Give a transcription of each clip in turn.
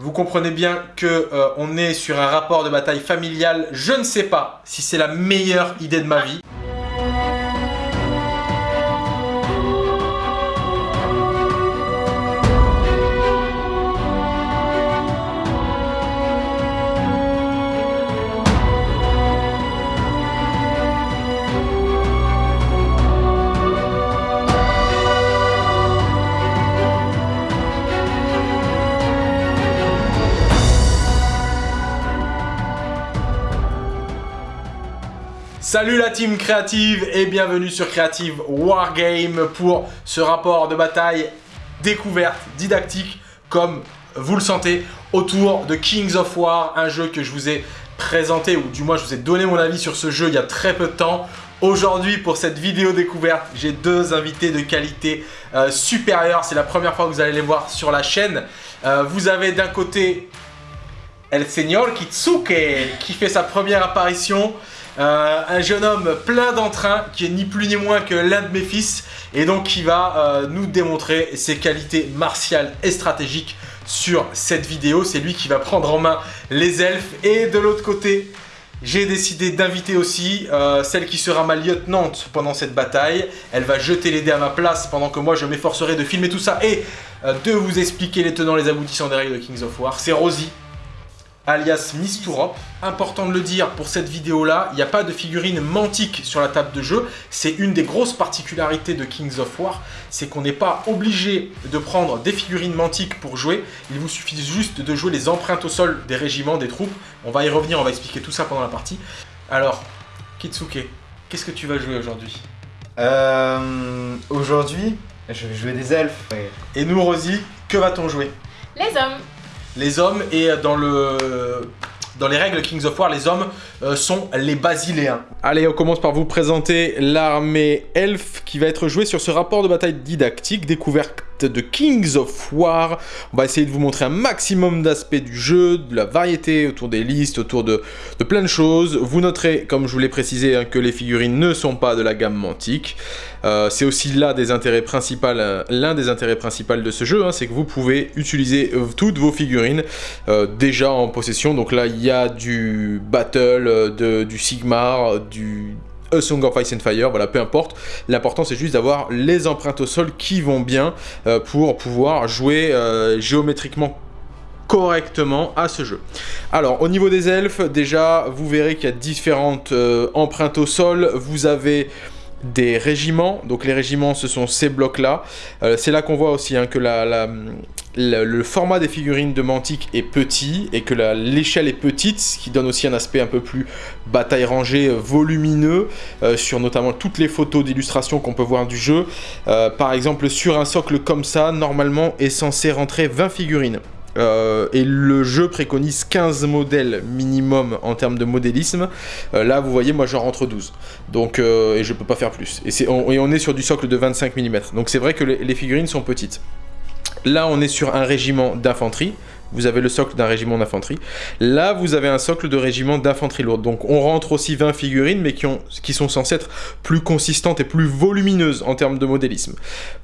Vous comprenez bien que euh, on est sur un rapport de bataille familial. Je ne sais pas si c'est la meilleure idée de ma vie. Salut la team créative et bienvenue sur Creative Wargame pour ce rapport de bataille découverte, didactique, comme vous le sentez, autour de Kings of War, un jeu que je vous ai présenté, ou du moins je vous ai donné mon avis sur ce jeu il y a très peu de temps. Aujourd'hui, pour cette vidéo découverte, j'ai deux invités de qualité euh, supérieure. C'est la première fois que vous allez les voir sur la chaîne. Euh, vous avez d'un côté El Señor Kitsuke qui fait sa première apparition. Euh, un jeune homme plein d'entrain qui est ni plus ni moins que l'un de mes fils et donc qui va euh, nous démontrer ses qualités martiales et stratégiques sur cette vidéo. C'est lui qui va prendre en main les elfes et de l'autre côté, j'ai décidé d'inviter aussi euh, celle qui sera ma lieutenante pendant cette bataille. Elle va jeter les dés à ma place pendant que moi je m'efforcerai de filmer tout ça et de vous expliquer les tenants les aboutissants des règles de Kings of War. C'est Rosie alias Miss Important de le dire, pour cette vidéo-là, il n'y a pas de figurine mantique sur la table de jeu. C'est une des grosses particularités de Kings of War, c'est qu'on n'est pas obligé de prendre des figurines mantiques pour jouer. Il vous suffit juste de jouer les empreintes au sol des régiments, des troupes. On va y revenir, on va expliquer tout ça pendant la partie. Alors, Kitsuke, qu'est-ce que tu vas jouer aujourd'hui? Euh, Aujourd'hui, je vais jouer des elfes. Et nous, Rosie, que va-t-on jouer? Les hommes les hommes et dans le dans les règles Kings of War, les hommes euh, sont les basiléens. Allez, on commence par vous présenter l'armée elfe qui va être jouée sur ce rapport de bataille didactique, découverte de Kings of War. On va essayer de vous montrer un maximum d'aspects du jeu, de la variété autour des listes, autour de, plein de choses. Vous noterez, comme je vous l'ai précisé, hein, que les figurines ne sont pas de la gamme mantique. Euh, c'est aussi là des intérêts principaux, euh, l'un des intérêts principaux de ce jeu, hein, c'est que vous pouvez utiliser toutes vos figurines déjà en possession. Donc là, il y du Battle, de, du Sigmar, du a Song of Ice and Fire, voilà, peu importe. L'important, c'est juste d'avoir les empreintes au sol qui vont bien euh, pour pouvoir jouer euh, géométriquement correctement à ce jeu. Alors, au niveau des elfes, déjà, vous verrez qu'il y a différentes euh, empreintes au sol. Vous avez des régiments. Donc les régiments, ce sont ces blocs-là. Euh, c'est là, qu'on voit aussi hein, que le format des figurines de Mantic est petit et que l'échelle est petite, ce qui donne aussi un aspect un peu plus bataille rangée, euh, volumineux, euh, sur notamment toutes les photos d'illustration qu'on peut voir du jeu. par exemple, sur un socle comme ça, normalement est censé rentrer 20 figurines. Euh, et le jeu préconise 15 modèles minimum en termes de modélisme. Euh, là, vous voyez, moi j'en rentre 12. Donc, euh, et je peux pas faire plus. Et, on, et, on, est sur du socle de 25 mm. Donc c'est vrai que les figurines sont petites. Là, on est sur un régiment d'infanterie vous avez le socle d'un régiment d'infanterie. Là, vous avez un socle de régiment d'infanterie lourde. Donc on rentre aussi 20 figurines, mais qui, ont, qui sont censées être plus consistantes et plus volumineuses en termes de modélisme.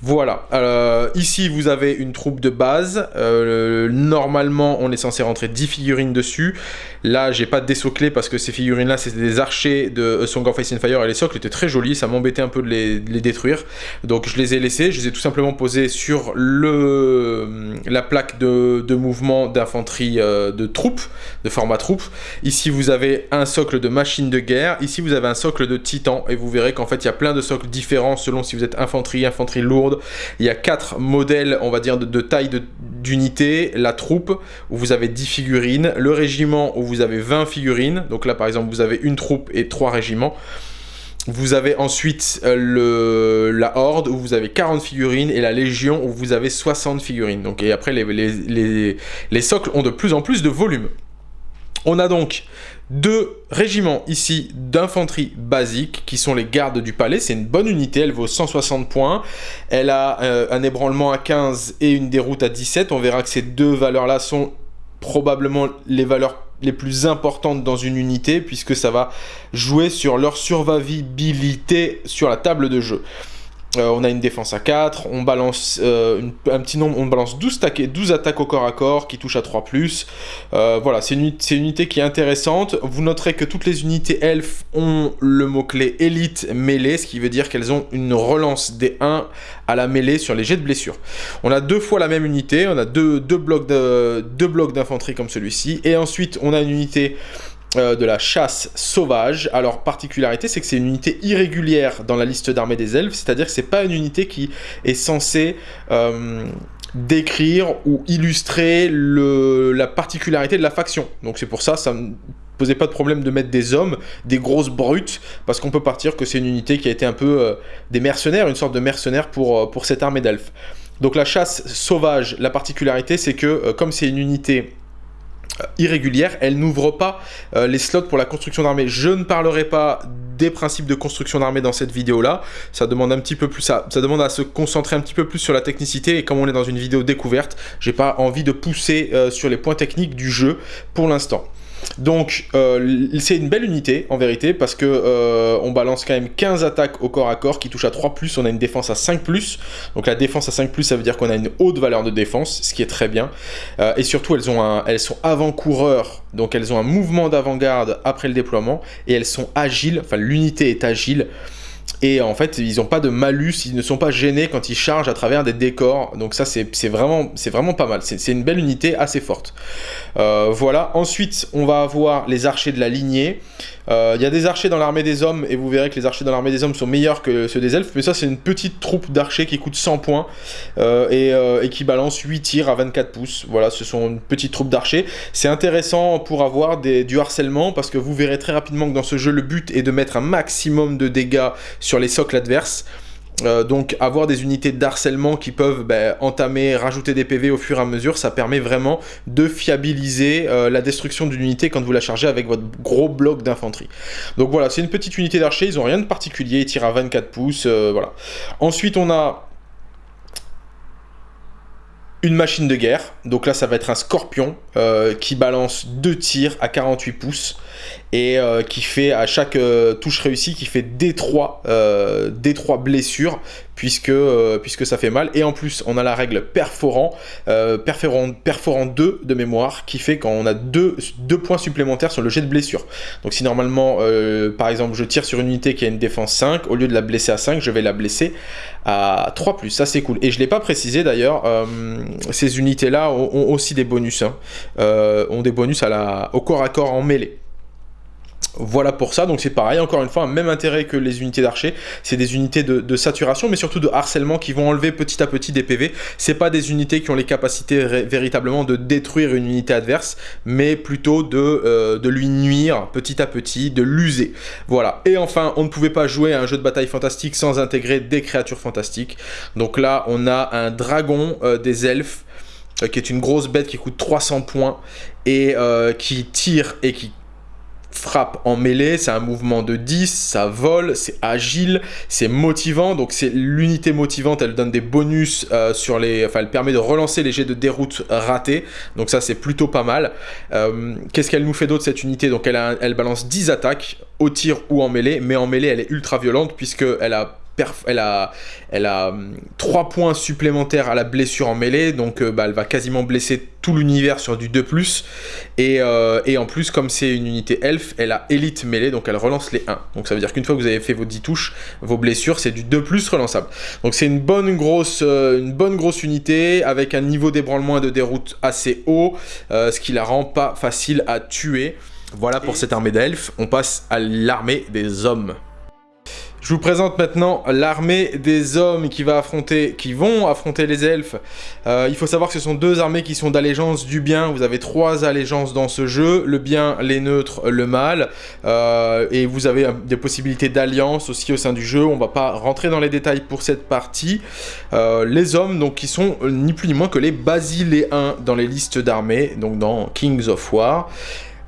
Voilà. Euh, ici, vous avez une troupe de base. Euh, normalement, on est censé rentrer 10 figurines dessus. Là, j'ai pas désoclé parce que ces figurines-là, c'était des archers de Song of Ice and Fire et les socles étaient très jolis. Ça m'embêtait un peu de les, détruire. Donc je les ai laissés. Je les ai tout simplement posés sur le, la plaque de mouvement d'infanterie euh, de troupes, de format troupe. Ici, vous avez un socle de machine de guerre. Ici, vous avez un socle de titan. Et vous verrez qu'en fait, il y a plein de socles différents selon si vous êtes infanterie, infanterie lourde. Il y a quatre modèles, on va dire, de, de taille d'unité. La troupe, où vous avez 10 figurines. Le régiment, où vous avez 20 figurines. Donc là, par exemple, vous avez une troupe et trois régiments. Vous avez ensuite euh, la Horde où vous avez 40 figurines et la Légion où vous avez 60 figurines. Donc, et après, les, socles ont de plus en plus de volume. On a donc deux régiments ici d'infanterie basique qui sont les gardes du palais. C'est une bonne unité, elle vaut 160 points. Elle a euh, un ébranlement à 15 et une déroute à 17. On verra que ces deux valeurs-là sont probablement les valeurs les plus importantes dans une unité puisque ça va jouer sur leur survivabilité sur la table de jeu. Euh, on a une défense à 4, on balance euh, un petit nombre, on balance 12, 12 attaques au corps à corps qui touchent à 3+. Euh, voilà, c'est une, une, unité qui est intéressante. Vous noterez que toutes les unités elfes ont le mot-clé élite mêlée, ce qui veut dire qu'elles ont une relance des 1 à la mêlée sur les jets de blessure. On a deux fois la même unité, on a deux, deux blocs d'infanterie comme celui-ci, et ensuite on a une unité euh, de la chasse sauvage. Alors, particularité, c'est que c'est une unité irrégulière dans la liste d'armée des elfes, c'est-à-dire que c'est pas une unité qui est censée euh, décrire ou illustrer la particularité de la faction. Donc c'est pour ça, ça ne posait pas de problème de mettre des hommes, des grosses brutes, parce qu'on peut partir que c'est une unité qui a été un peu euh, des mercenaires, une sorte de mercenaire pour, pour cette armée d'elfes. Donc la chasse sauvage, la particularité, c'est que comme c'est une unité irrégulière, elle n'ouvre pas euh, les slots pour la construction d'armée. Je ne parlerai pas des principes de construction d'armée dans cette vidéo-là, ça demande un petit peu plus ça, ça demande à se concentrer un petit peu plus sur la technicité, et comme on est dans une vidéo découverte, j'ai pas envie de pousser euh, sur les points techniques du jeu pour l'instant. Donc euh, c'est une belle unité en vérité parce que euh, on balance quand même 15 attaques au corps à corps qui touchent à 3+, on a une défense à 5+, donc la défense à 5+, ça veut dire qu'on a une haute valeur de défense, ce qui est très bien, euh, et surtout elles, ont elles sont avant-coureurs, donc elles ont un mouvement d'avant-garde après le déploiement, et elles sont agiles, enfin l'unité est agile, et en fait, ils n'ont pas de malus, ils ne sont pas gênés quand ils chargent à travers des décors. Donc ça, c'est vraiment, pas mal. C'est une belle unité assez forte. Euh, voilà. Ensuite, on va avoir les archers de la lignée. Euh, il y a des archers dans l'armée des hommes, et vous verrez que les archers dans l'armée des hommes sont meilleurs que ceux des elfes, mais ça c'est une petite troupe d'archers qui coûte 100 points, euh, et, qui balance 8 tirs à 24 pouces. Voilà, ce sont une petite troupe d'archers. C'est intéressant pour avoir du harcèlement, parce que vous verrez très rapidement que dans ce jeu, le but est de mettre un maximum de dégâts sur les socles adverses. Euh, donc avoir des unités d'harcèlement qui peuvent ben, entamer, rajouter des PV au fur et à mesure, ça permet vraiment de fiabiliser euh, la destruction d'une unité quand vous la chargez avec votre gros bloc d'infanterie. Donc voilà, c'est une petite unité d'archer, ils ont rien de particulier, ils tirent à 24 pouces, euh, voilà. Ensuite on a une machine de guerre, donc là ça va être un scorpion qui balance deux tirs à 48 pouces et euh, qui fait à chaque euh, touche réussie qui fait D3, euh, D3 blessures puisque, puisque ça fait mal. Et en plus on a la règle perforant, perforant, perforant 2 de mémoire qui fait qu'on a 2 deux, points supplémentaires sur le jet de blessure. Donc si normalement par exemple je tire sur une unité qui a une défense 5 au lieu de la blesser à 5 je vais la blesser à 3 plus. Ça c'est cool. Et je l'ai pas précisé d'ailleurs ces unités là ont, aussi des bonus hein. ont des bonus à la, au corps à corps en mêlée voilà pour ça, donc c'est pareil, encore une fois, même intérêt que les unités d'archer, c'est des unités de, saturation, mais surtout de harcèlement qui vont enlever petit à petit des PV. C'est pas des unités qui ont les capacités véritablement de détruire une unité adverse, mais plutôt de, euh, de lui nuire petit à petit, de l'user. Voilà, et enfin, on ne pouvait pas jouer à un jeu de bataille fantastique sans intégrer des créatures fantastiques. Donc là, on a un dragon euh, des elfes, euh, qui est une grosse bête qui coûte 300 points, et qui tire et qui frappe en mêlée, c'est un mouvement de 10, ça vole, c'est agile, c'est motivant, donc c'est l'unité motivante, elle donne des bonus euh, sur les... Enfin, elle permet de relancer les jets de déroute ratés, donc ça c'est plutôt pas mal. Euh, qu'est-ce qu'elle nous fait d'autre cette unité? Donc elle, elle balance 10 attaques, au tir ou en mêlée, mais en mêlée elle est ultra violente puisqu'elle a elle a, elle a 3 hum, points supplémentaires à la blessure en mêlée, donc euh, bah, elle va quasiment blesser tout l'univers sur du 2+. Et, euh, et en plus, comme c'est une unité elf, elle a élite mêlée, donc elle relance les 1. Donc ça veut dire qu'une fois que vous avez fait vos 10 touches, vos blessures, c'est du 2+, relançable. Donc c'est une bonne grosse euh, une bonne grosse unité, avec un niveau d'ébranlement et de déroute assez haut, ce qui la rend pas facile à tuer. Voilà pour cette armée d'elfes, on passe à l'armée des hommes. Je vous présente maintenant l'armée des hommes qui, va affronter, qui vont affronter les elfes. Euh, il faut savoir que ce sont deux armées qui sont d'allégeance du bien. Vous avez trois allégeances dans ce jeu. Le bien, les neutres, le mal. Euh, et vous avez des possibilités d'alliance aussi au sein du jeu. On va pas rentrer dans les détails pour cette partie. Euh, les hommes, donc, qui sont ni plus ni moins que les basiléens dans les listes d'armées, donc dans Kings of War.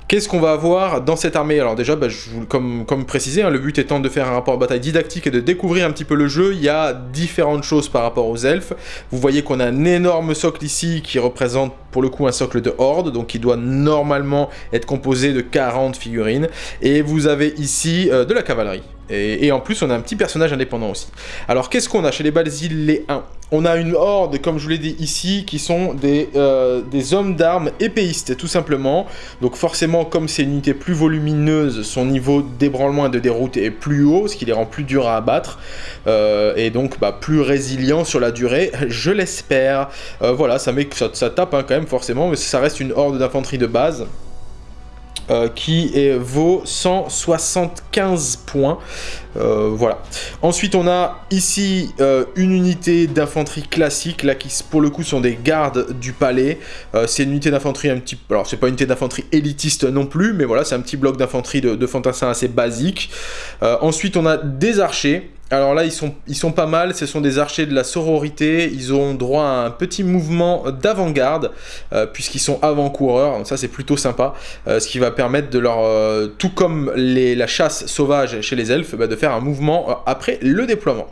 Qu'est-ce qu'on va avoir dans cette armée? Alors déjà, bah, je comme, comme précisé, hein, le but étant de faire un rapport bataille didactique et de découvrir un petit peu le jeu, il y a différentes choses par rapport aux elfes. Vous voyez qu'on a un énorme socle ici qui représente pour le coup un socle de horde, donc qui doit normalement être composé de 40 figurines. Et vous avez ici euh, de la cavalerie. Et, en plus, on a un petit personnage indépendant aussi. Alors, qu'est-ce qu'on a chez les les 1 On a une horde, comme je vous l'ai dit ici, qui sont des, euh, des hommes d'armes épéistes, tout simplement. Donc forcément, comme c'est une unité plus volumineuse, son niveau d'ébranlement et de déroute est plus haut, ce qui les rend plus durs à abattre. Euh, et donc, bah, plus résilient sur la durée, je l'espère. Euh, voilà, ça, met, ça tape hein, quand même, forcément, mais ça reste une horde d'infanterie de base. Euh, qui vaut 175 points. Euh, voilà. Ensuite, on a ici euh, une unité d'infanterie classique, là qui pour le coup sont des gardes du palais. c'est une unité d'infanterie un petit... Alors, c'est pas une unité d'infanterie élitiste non plus, mais voilà, c'est un petit bloc d'infanterie de, de fantassin assez basique. ensuite, on a des archers. Alors là, ils sont, ils sont pas mal, ce sont des archers de la sororité, ils ont droit à un petit mouvement d'avant-garde, euh, puisqu'ils sont avant-coureurs, ça c'est plutôt sympa, euh, ce qui va permettre de leur, euh, tout comme la chasse sauvage chez les elfes, bah, de faire un mouvement après le déploiement.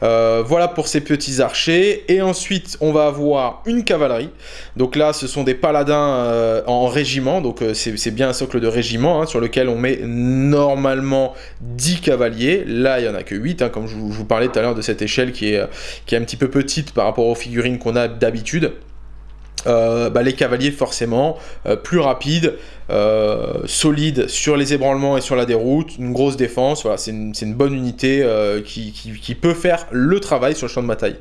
voilà pour ces petits archers, et ensuite on va avoir une cavalerie, donc là ce sont des paladins en régiment, donc c'est bien un socle de régiment, hein, sur lequel on met normalement 10 cavaliers, là il n'y en a que 8, comme je vous, parlais tout à l'heure de cette échelle qui est, qui est un petit peu petite par rapport aux figurines qu'on a d'habitude. Euh, bah, les cavaliers forcément euh, plus rapides, euh, solide sur les ébranlements et sur la déroute, une grosse défense, c'est une, bonne unité euh, qui, peut faire le travail sur le champ de bataille.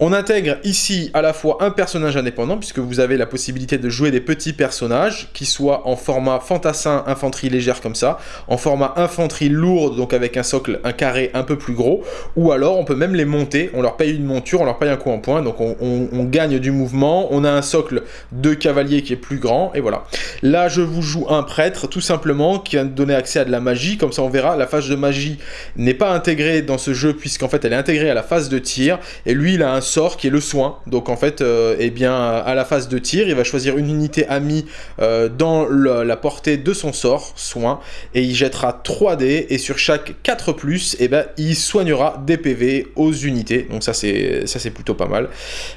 On intègre ici à la fois un personnage indépendant, puisque vous avez la possibilité de jouer des petits personnages, qui soient en format fantassin, infanterie légère comme ça, en format infanterie lourde, donc avec un socle, un carré un peu plus gros, ou alors on peut même les monter, on leur paye une monture, on leur paye un coup en point, donc on, on, on gagne du mouvement, on a un socle de cavalier qui est plus grand, et voilà. Là je vous joue un prêtre, tout simplement, qui va nous donner accès à de la magie. Comme ça, on verra, la phase de magie n'est pas intégrée dans ce jeu, puisqu'en fait, elle est intégrée à la phase de tir. Et lui, il a un sort qui est le soin. Donc, en fait, euh, eh bien, à la phase de tir, il va choisir une unité amie euh, dans la portée de son sort, soin, et il jettera 3 dés, et sur chaque 4+, plus, eh ben, il soignera des PV aux unités. Donc ça, c'est plutôt pas mal.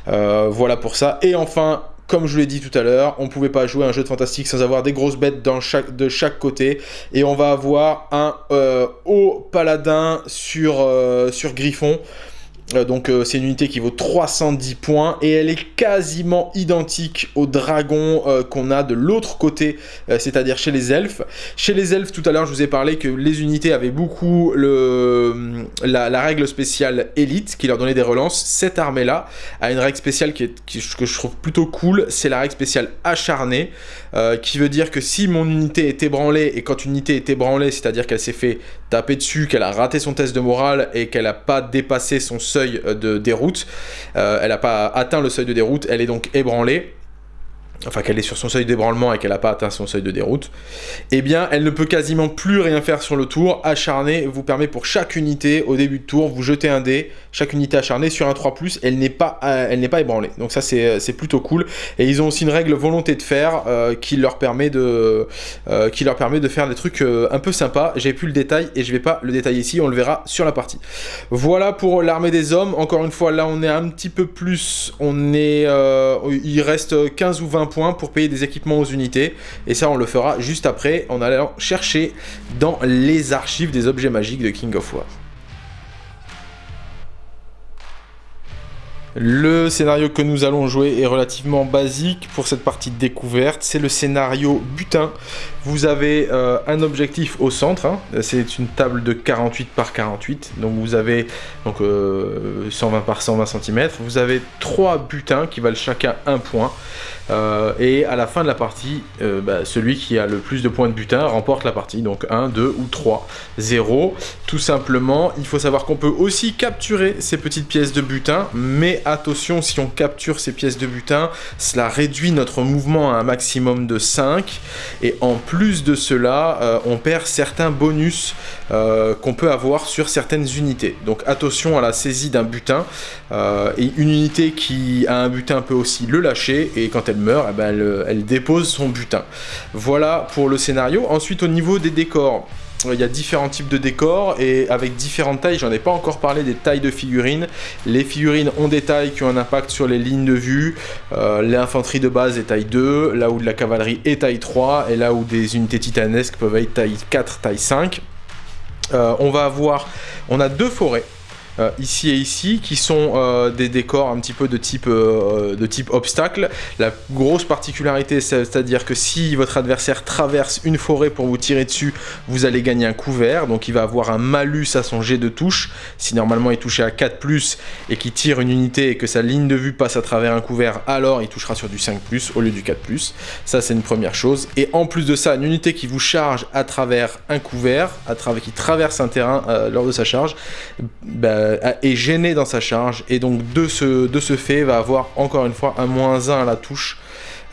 Euh, voilà pour ça. Et enfin, comme je l'ai dit tout à l'heure, on ne pouvait pas jouer un jeu de fantastique sans avoir des grosses bêtes de chaque côté. Et on va avoir un euh, haut paladin sur, euh, sur Griffon. Euh, donc euh, c'est une unité qui vaut 310 points et elle est quasiment identique au dragon euh, qu'on a de l'autre côté, c'est-à-dire chez les elfes. Chez les elfes, tout à l'heure, je vous ai parlé que les unités avaient beaucoup le, la, règle spéciale élite qui leur donnait des relances. Cette armée-là a une règle spéciale que je trouve plutôt cool, c'est la règle spéciale acharnée, qui veut dire que si mon unité est ébranlée, et quand une unité est ébranlée, c'est-à-dire qu'elle s'est fait taper dessus, qu'elle a raté son test de morale et qu'elle n'a pas dépassé son seuil de déroute. Euh, elle n'a pas atteint le seuil de déroute, elle est donc ébranlée enfin qu'elle est sur son seuil d'ébranlement et qu'elle n'a pas atteint son seuil de déroute, eh bien elle ne peut quasiment plus rien faire sur le tour. Acharné vous permet pour chaque unité, au début de tour, vous jetez un dé, chaque unité acharnée sur un 3+, elle n'est pas, euh, elle pas ébranlée. Donc ça c'est plutôt cool. Et ils ont aussi une règle volonté de faire euh, qui, leur permet de, euh, qui leur permet de faire des trucs un peu sympas. J'ai plus le détail et je vais pas le détailler ici, on le verra sur la partie. Voilà pour l'armée des hommes. Encore une fois, là on est un petit peu plus, on est, il reste 15 ou 20 points pour payer des équipements aux unités. Et ça, on le fera juste après en allant chercher dans les archives des objets magiques de King of War. Le scénario que nous allons jouer est relativement basique pour cette partie de découverte. C'est le scénario butin. Vous avez euh, un objectif au centre. Hein. C'est une table de 48 par 48. Donc vous avez donc, 120 euh, par 120 cm. Vous avez trois butins qui valent chacun un point. Euh, et à la fin de la partie, bah, celui qui a le plus de points de butin remporte la partie. Donc 1, 2 ou 3, 0. Tout simplement, il faut savoir qu'on peut aussi capturer ces petites pièces de butin. Mais attention, si on capture ces pièces de butin, cela réduit notre mouvement à un maximum de 5. Et en plus de cela, euh, on perd certains bonus euh, qu'on peut avoir sur certaines unités. Donc attention à la saisie d'un butin. Euh, et une unité qui a un butin peut aussi le lâcher. Et quand elle meurt, eh ben, elle, dépose son butin. Voilà pour le scénario. Ensuite, au niveau des décors, il y a différents types de décors et avec différentes tailles, j'en ai pas encore parlé des tailles de figurines. Les figurines ont des tailles qui ont un impact sur les lignes de vue. Euh, L'infanterie de base est taille 2, là où de la cavalerie est taille 3 et là où des unités titanesques peuvent être taille 4, taille 5. On va avoir, on a deux forêts. Euh, ici et ici, qui sont euh, des décors un petit peu de type, euh, de type obstacle. La grosse particularité, c'est-à-dire que si votre adversaire traverse une forêt pour vous tirer dessus, vous allez gagner un couvert, donc il va avoir un malus à son jet de touche. Si normalement il touchait à 4+, et qu'il tire une unité et que sa ligne de vue passe à travers un couvert, alors il touchera sur du 5+, au lieu du 4+. Ça, c'est une première chose. Et en plus de ça, une unité qui vous charge à travers un couvert, qui traverse un terrain lors de sa charge, bah, euh, est gêné dans sa charge et donc de ce, fait va avoir encore une fois un moins 1 à la touche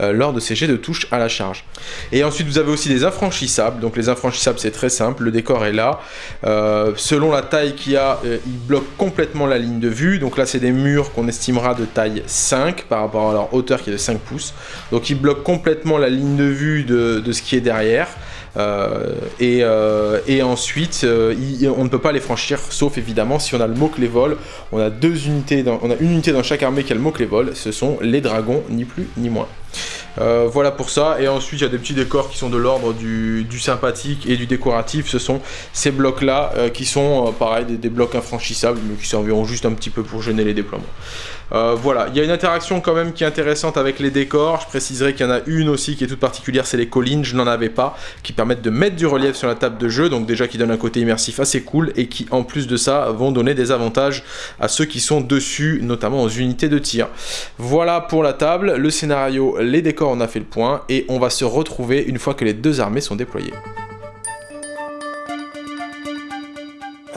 euh, lors de ces jets de touche à la charge. Et ensuite vous avez aussi des infranchissables, donc les infranchissables c'est très simple, le décor est là, euh, selon la taille qu'il a, il bloque complètement la ligne de vue, donc là c'est des murs qu'on estimera de taille 5 par rapport à leur hauteur qui est de 5 pouces, donc il bloque complètement la ligne de vue de ce qui est derrière, euh, euh, et, ensuite, euh, on ne peut pas les franchir, sauf évidemment si on a le mot les vols. On a deux unités, on a une unité dans chaque armée qui a le mot les vols. Ce sont les dragons, ni plus ni moins. voilà pour ça. Et ensuite, il y a des petits décors qui sont de l'ordre du, sympathique et du décoratif. Ce sont ces blocs-là qui sont, pareil, des, des, blocs infranchissables, mais qui serviront juste un petit peu pour gêner les déploiements. Euh, voilà, il y a une interaction quand même qui est intéressante avec les décors. Je préciserai qu'il y en a une aussi qui est toute particulière, c'est les collines, je n'en avais pas, qui permettent de mettre du relief sur la table de jeu, donc déjà qui donne un côté immersif assez cool et qui en plus de ça vont donner des avantages à ceux qui sont dessus, notamment aux unités de tir. Voilà pour la table, le scénario, les décors, on a fait le point et on va se retrouver une fois que les deux armées sont déployées.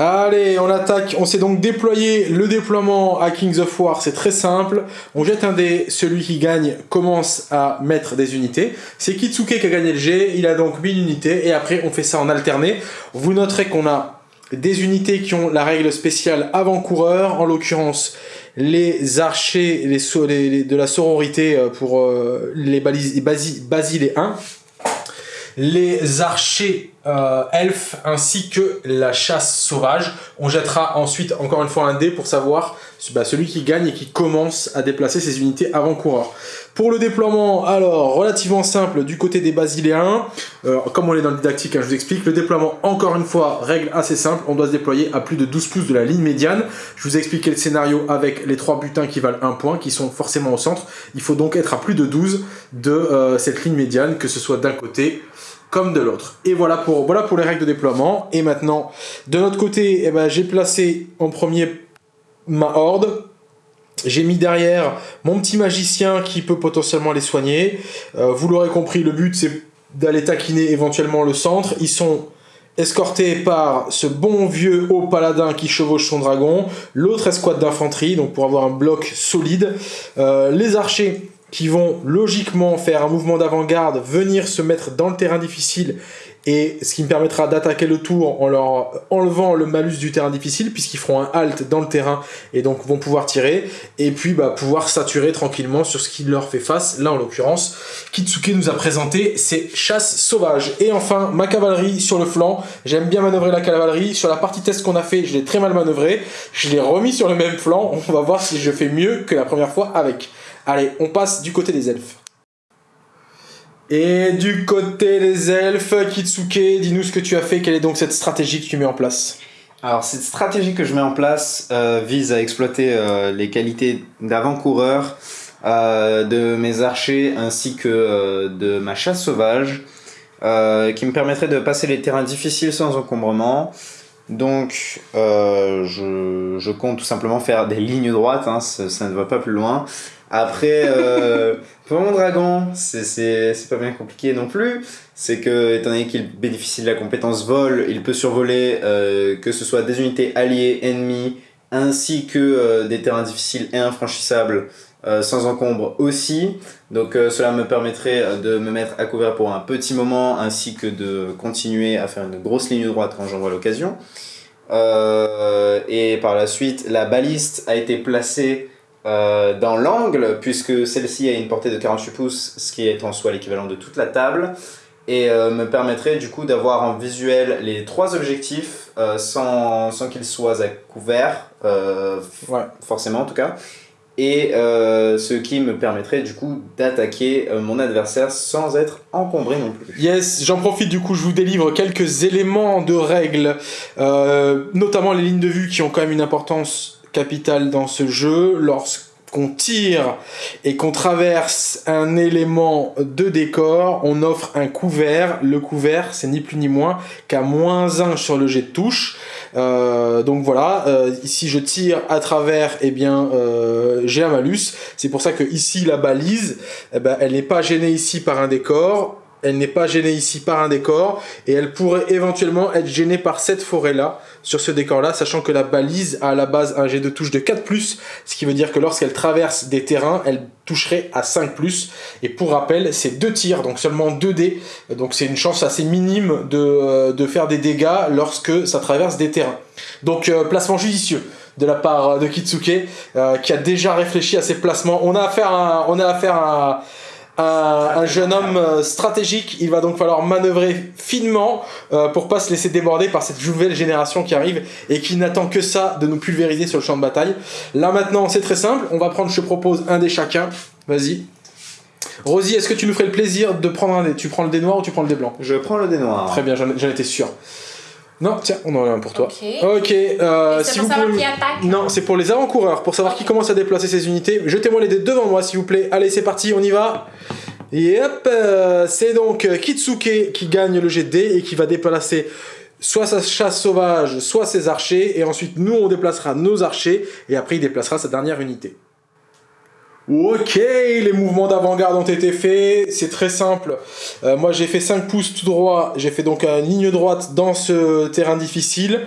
Allez, on attaque. On s'est donc déployé le déploiement à Kings of War. C'est très simple. On jette un dé. Celui qui gagne commence à mettre des unités. C'est Kitsuke qui a gagné le G. Il a donc 1000 unités. Et après, on fait ça en alterné. Vous noterez qu'on a des unités qui ont la règle spéciale avant-coureur. En l'occurrence, les archers de la sororité euh, pour euh, les, balises, les basiles et 1 les archers euh, elfes ainsi que la chasse sauvage. On jettera ensuite encore une fois un dé pour savoir bah, celui qui gagne et qui commence à déplacer ses unités avant-coureur. Pour le déploiement, alors, relativement simple du côté des Basiléens, euh, comme on est dans le didactique, hein, je vous explique, le déploiement, encore une fois, règle assez simple, on doit se déployer à plus de 12 pouces de la ligne médiane. Je vous ai expliqué le scénario avec les trois butins qui valent un point, qui sont forcément au centre. Il faut donc être à plus de 12 de euh, cette ligne médiane, que ce soit d'un côté comme de l'autre. Et voilà pour, voilà pour les règles de déploiement. Et maintenant, de notre côté, eh ben, j'ai placé en premier ma horde. J'ai mis derrière mon petit magicien qui peut potentiellement les soigner. Euh, vous l'aurez compris, le but c'est d'aller taquiner éventuellement le centre. Ils sont escortés par ce bon vieux haut paladin qui chevauche son dragon, l'autre escouade d'infanterie, donc pour avoir un bloc solide. Euh, les archers qui vont logiquement faire un mouvement d'avant-garde, venir se mettre dans le terrain difficile, et ce qui me permettra d'attaquer le tour en leur enlevant le malus du terrain difficile, puisqu'ils feront un halt dans le terrain, et donc vont pouvoir tirer, et puis bah, pouvoir saturer tranquillement sur ce qui leur fait face. Là, en l'occurrence, Kitsuke nous a présenté ses chasses sauvages. Et enfin, ma cavalerie sur le flanc. J'aime bien manœuvrer la cavalerie. Sur la partie test qu'on a fait, je l'ai très mal manœuvré. Je l'ai remis sur le même flanc. On va voir si je fais mieux que la première fois avec. Allez, on passe du côté des elfes. Et du côté des elfes, Kitsuke, dis-nous ce que tu as fait, quelle est donc cette stratégie que tu mets en place? Alors, cette stratégie que je mets en place euh, vise à exploiter euh, les qualités d'avant-coureur euh, de mes archers ainsi que de ma chasse sauvage, qui me permettrait de passer les terrains difficiles sans encombrement. Donc, je, je, compte tout simplement faire des lignes droites, hein, ça ne va pas plus loin. Après, euh, pour mon dragon, c'est pas bien compliqué non plus. C'est que, étant donné qu'il bénéficie de la compétence vol, il peut survoler euh, que ce soit des unités alliées, ennemies, ainsi que euh, des terrains difficiles et infranchissables euh, sans encombre aussi. Donc cela me permettrait de me mettre à couvert pour un petit moment, ainsi que de continuer à faire une grosse ligne droite quand j'en vois l'occasion. et par la suite, la baliste a été placée euh, dans l'angle, puisque celle-ci a une portée de 48 pouces, ce qui est en soi l'équivalent de toute la table, et euh, me permettrait du coup d'avoir en visuel les trois objectifs euh, sans, sans qu'ils soient à couvert, forcément en tout cas, et ce qui me permettrait du coup d'attaquer mon adversaire sans être encombré non plus. Yes, j'en profite du coup, je vous délivre quelques éléments de règles, notamment les lignes de vue qui ont quand même une importance capitale dans ce jeu. Lorsqu'on tire et qu'on traverse un élément de décor, on offre un couvert. Le couvert, c'est ni plus ni moins qu'à moins 1 sur le jet de touche. Euh, donc voilà, euh, si je tire à travers, eh bien, euh, j'ai un malus. C'est pour ça que ici, la balise, eh ben, elle n'est pas gênée ici par un décor. Elle n'est pas gênée ici par un décor et elle pourrait éventuellement être gênée par cette forêt-là, sur ce décor-là, sachant que la balise a à la base un jet de touche de 4+, ce qui veut dire que lorsqu'elle traverse des terrains, elle toucherait à 5+. Et pour rappel, c'est deux tirs, donc seulement 2 dés, donc c'est une chance assez minime de, de, faire des dégâts lorsque ça traverse des terrains. Donc euh, placement judicieux de la part de Kitsuke, euh, qui a déjà réfléchi à ses placements. On a affaire à, on a un, jeune homme euh, stratégique. Il va donc falloir manœuvrer finement euh, pour pas se laisser déborder par cette nouvelle génération qui arrive et qui n'attend que ça de nous pulvériser sur le champ de bataille. Là maintenant, c'est très simple. On va prendre, je te propose, un des chacun. Vas-y. Rosie, est-ce que tu nous ferais le plaisir de prendre un dé Tu prends le dé noir ou tu prends le dé blanc? Je prends le dé noir. Très bien, j'en étais sûr. Non, tiens, on en a un pour toi. Ok. Euh, si pour savoir qui attaque Non, c'est pour les avant-coureurs, pour savoir qui commence à déplacer ses unités. Jetez-moi les dés devant moi, s'il vous plaît. Allez, c'est parti, on y va. Et hop, euh, c'est donc euh, Kitsuke qui gagne le jet de dés et qui va déplacer soit sa chasse sauvage, soit ses archers. Et ensuite, nous, on déplacera nos archers. Et après, il déplacera sa dernière unité. Ok, les mouvements d'avant-garde ont été faits, c'est très simple. Euh, moi j'ai fait 5 pouces tout droit, j'ai fait donc une ligne droite dans ce terrain difficile,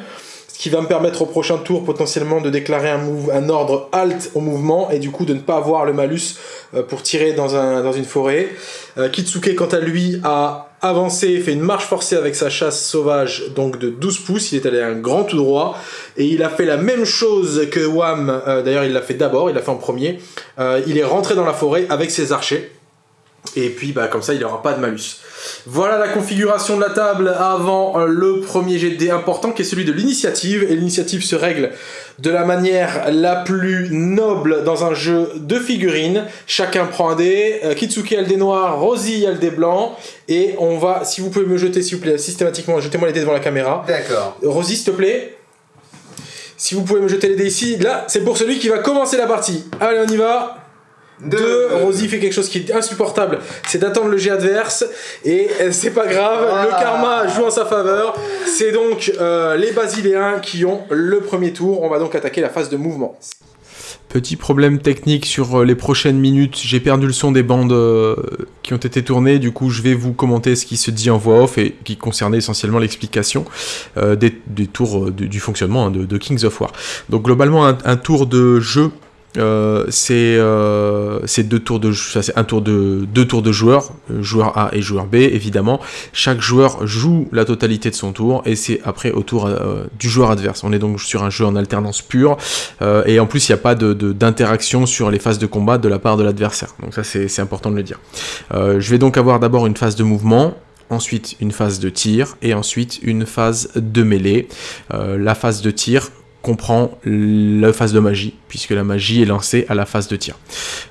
qui va me permettre au prochain tour potentiellement de déclarer un, ordre halt au mouvement et du coup de ne pas avoir le malus euh, pour tirer dans, un, dans une forêt. Euh, Kitsuke quant à lui a avancé, fait une marche forcée avec sa chasse sauvage, donc de 12 pouces, il est allé un grand tout droit, et il a fait la même chose que Wam, euh, d'ailleurs il l'a fait d'abord, il l'a fait en premier, il est rentré dans la forêt avec ses archers, et puis bah, comme ça il n'aura pas de malus. Voilà la configuration de la table avant euh, le premier jet de dés important qui est celui de l'initiative, et l'initiative se règle de la manière la plus noble dans un jeu de figurines. Chacun prend un dé, Kitsuki a le dé noir, Rosie a le dé blanc, et on va, si vous pouvez me jeter s'il vous plaît, systématiquement, jetez-moi les dés devant la caméra. D'accord. Rosie s'il te plaît. Si vous pouvez me jeter les dés ici, là, c'est pour celui qui va commencer la partie. Allez, on y va. Deux, Rosie fait quelque chose qui est insupportable, c'est d'attendre le jet adverse, et euh, c'est pas grave, le karma joue en sa faveur. C'est donc euh, les Basiléens qui ont le premier tour, on va donc attaquer la phase de mouvement. Petit problème technique sur euh, les prochaines minutes, j'ai perdu le son des bandes euh, qui ont été tournées, du coup je vais vous commenter ce qui se dit en voix off et qui concernait essentiellement l'explication euh, des, des tours du, du fonctionnement hein, de, de Kings of War. Donc globalement un, un tour de jeu euh, c'est euh, c'est deux tours de un tour de deux tours de joueurs, euh, joueur A et joueur B évidemment. Chaque joueur joue la totalité de son tour et c'est après au tour du joueur adverse. On est donc sur un jeu en alternance pure et en plus il n'y a pas d'interaction sur les phases de combat de la part de l'adversaire. Donc ça c'est important de le dire. Je vais donc avoir d'abord une phase de mouvement. Ensuite, une phase de tir et ensuite une phase de mêlée. La phase de tir comprend la phase de magie, puisque la magie est lancée à la phase de tir.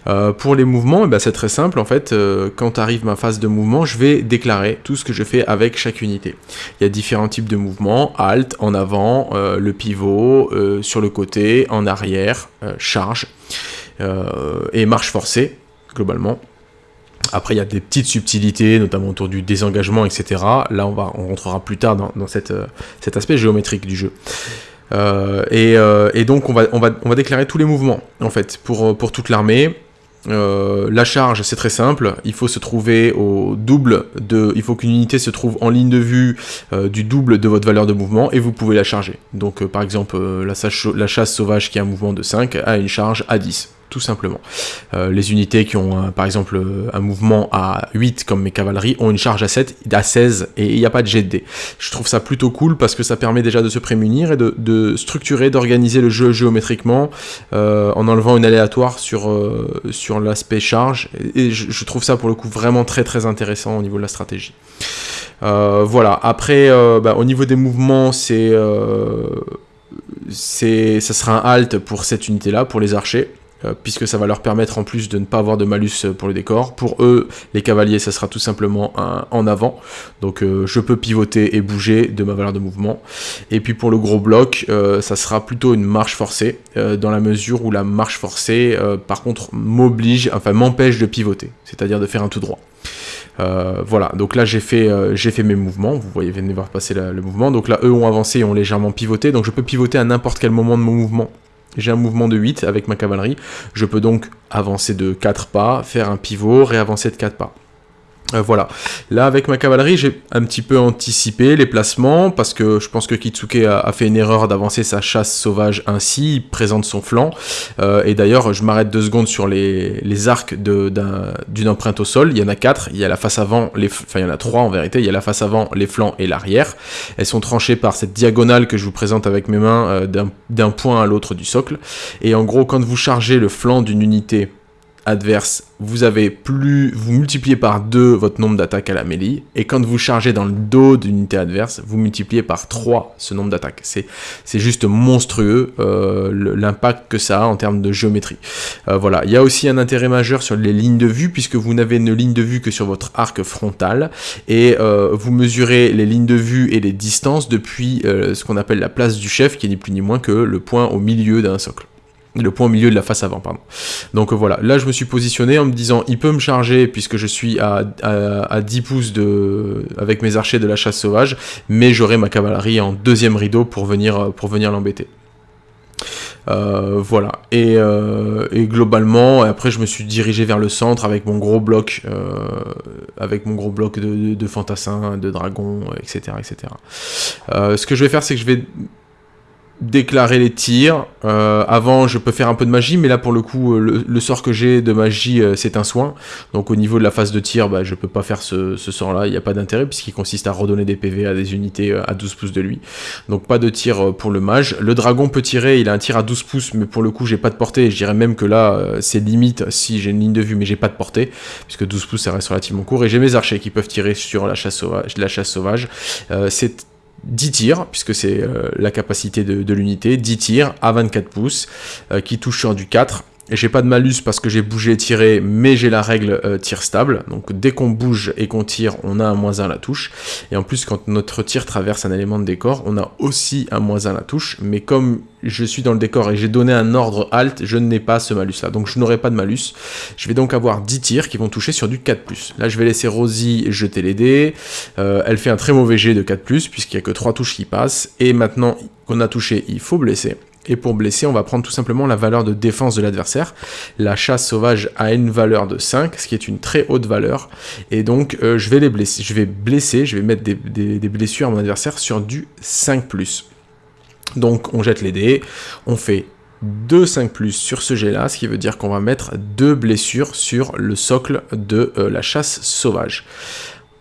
Euh, pour les mouvements, eh ben, c'est très simple, en fait, euh, quand arrive ma phase de mouvement, je vais déclarer tout ce que je fais avec chaque unité. Il y a différents types de mouvements, alt, en avant, euh, le pivot, sur le côté, en arrière, charge, et marche forcée, globalement. Après, il y a des petites subtilités, notamment autour du désengagement, etc. Là, on, va, rentrera plus tard dans, cet aspect géométrique du jeu. Euh, et, euh, et donc on va, déclarer tous les mouvements en fait pour, euh, toute l'armée. La charge c'est très simple, il faut se trouver au double de, il faut qu'une unité se trouve en ligne de vue du double de votre valeur de mouvement et vous pouvez la charger. Donc par exemple la, la chasse sauvage qui a un mouvement de 5 a une charge à 10 tout simplement. Euh, les unités qui ont un- par exemple euh, un mouvement à 8 comme mes cavaleries ont une charge à 7, à 16 et il n'y a pas de jet de dés. Je trouve ça plutôt cool parce que ça permet déjà de se prémunir et de, structurer, d'organiser le jeu géométriquement euh, en enlevant une aléatoire sur, euh, sur l'aspect charge et je, trouve ça pour le coup vraiment très très intéressant au niveau de la stratégie. Euh, voilà, après euh, bah, au niveau des mouvements c'est... euh, ça sera un halt pour cette unité là pour les archers euh, puisque ça va leur permettre en plus de ne pas avoir de malus euh, pour le décor. Pour eux, les cavaliers, ça sera tout simplement en avant. Donc euh, je peux pivoter et bouger de ma valeur de mouvement. Et puis pour le gros bloc, ça sera plutôt une marche forcée, dans la mesure où la marche forcée, par contre, m'oblige, enfin m'empêche de pivoter, c'est-à-dire de faire un tout droit. voilà, donc là j'ai fait, j'ai fait mes mouvements, vous voyez, venez voir passer le mouvement, donc là eux ont avancé et ont légèrement pivoté, donc je peux pivoter à n'importe quel moment de mon mouvement j'ai un mouvement de 8 avec ma cavalerie. Je peux donc avancer de 4 pas, faire un pivot, réavancer de 4 pas. Euh, voilà. Là, avec ma cavalerie, j'ai un petit peu anticipé les placements, parce que je pense que Kitsuke a, fait une erreur d'avancer sa chasse sauvage ainsi, il présente son flanc, euh, et d'ailleurs, je m'arrête deux secondes sur les, arcs d'une empreinte au sol, il y en a quatre, il y a la face avant, les, enfin il y en a trois en vérité, il y a la face avant, les flancs et l'arrière, elles sont tranchées par cette diagonale que je vous présente avec mes mains euh, d'un point à l'autre du socle, et en gros, quand vous chargez le flanc d'une unité adverse, vous avez plus, vous multipliez par 2 votre nombre d'attaques à la mêlée, et quand vous chargez dans le dos d'une unité adverse, vous multipliez par 3 ce nombre d'attaques. C'est juste monstrueux euh, l'impact que ça a en termes de géométrie. Euh, voilà, il y a aussi un intérêt majeur sur les lignes de vue, puisque vous n'avez une ligne de vue que sur votre arc frontal, et euh, vous mesurez les lignes de vue et les distances depuis ce qu'on appelle la place du chef, qui n'est plus ni moins que le point au milieu d'un socle le point au milieu de la face avant, pardon. Donc voilà, là je me suis positionné en me disant, il peut me charger puisque je suis à, à, 10 pouces de, avec mes archers de la chasse sauvage, mais j'aurai ma cavalerie en deuxième rideau pour venir, pour venir l'embêter. Euh, voilà, et, euh, et, globalement, après je me suis dirigé vers le centre avec mon gros bloc, euh, avec mon gros bloc de, de, fantassins, de dragons, etc. etc. ce que je vais faire, c'est que je vais déclarer les tirs. Euh, avant, je peux faire un peu de magie, mais là, pour le coup, euh, le, sort que j'ai de magie, euh, c'est un soin. Donc, au niveau de la phase de tir, bah, je peux pas faire ce, sort-là. Il n'y a pas d'intérêt, puisqu'il consiste à redonner des PV à des unités à 12 pouces de lui. Donc, pas de tir pour le mage. Le dragon peut tirer, il a un tir à 12 pouces, mais pour le coup, j'ai pas de portée. Je dirais même que là, c'est limite si j'ai une ligne de vue, mais j'ai pas de portée, puisque 12 pouces, ça reste relativement court. Et j'ai mes archers qui peuvent tirer sur. La chasse sauvage. c'est 10 tirs, puisque c'est euh, la capacité de, l'unité, 10 tirs à 24 pouces, euh, qui touchent sur du 4, j'ai pas de malus parce que j'ai bougé et tiré, mais j'ai la règle euh, tir stable. Donc dès qu'on bouge et qu'on tire, on a un moins 1 à la touche. Et en plus, quand notre tir traverse un élément de décor, on a aussi un moins 1 à la touche. Mais comme je suis dans le décor et j'ai donné un ordre alt, je n'ai pas ce malus là. Donc je n'aurai pas de malus. Je vais donc avoir 10 tirs qui vont toucher sur du 4+. Là, je vais laisser Rosie jeter les dés. Euh, elle fait un très mauvais jet de 4+, puisqu'il n'y a que 3 touches qui passent. Et maintenant qu'on a touché, il faut blesser. Et pour blesser, on va prendre tout simplement la valeur de défense de l'adversaire. La chasse sauvage a une valeur de 5, ce qui est une très haute valeur. Et donc, euh, je vais les blesser. Je vais mettre des, blessures à mon adversaire sur du 5+. Donc, on jette les dés, on fait 2 5+, sur ce jet-là, ce qui veut dire qu'on va mettre deux blessures sur le socle de euh, la chasse sauvage.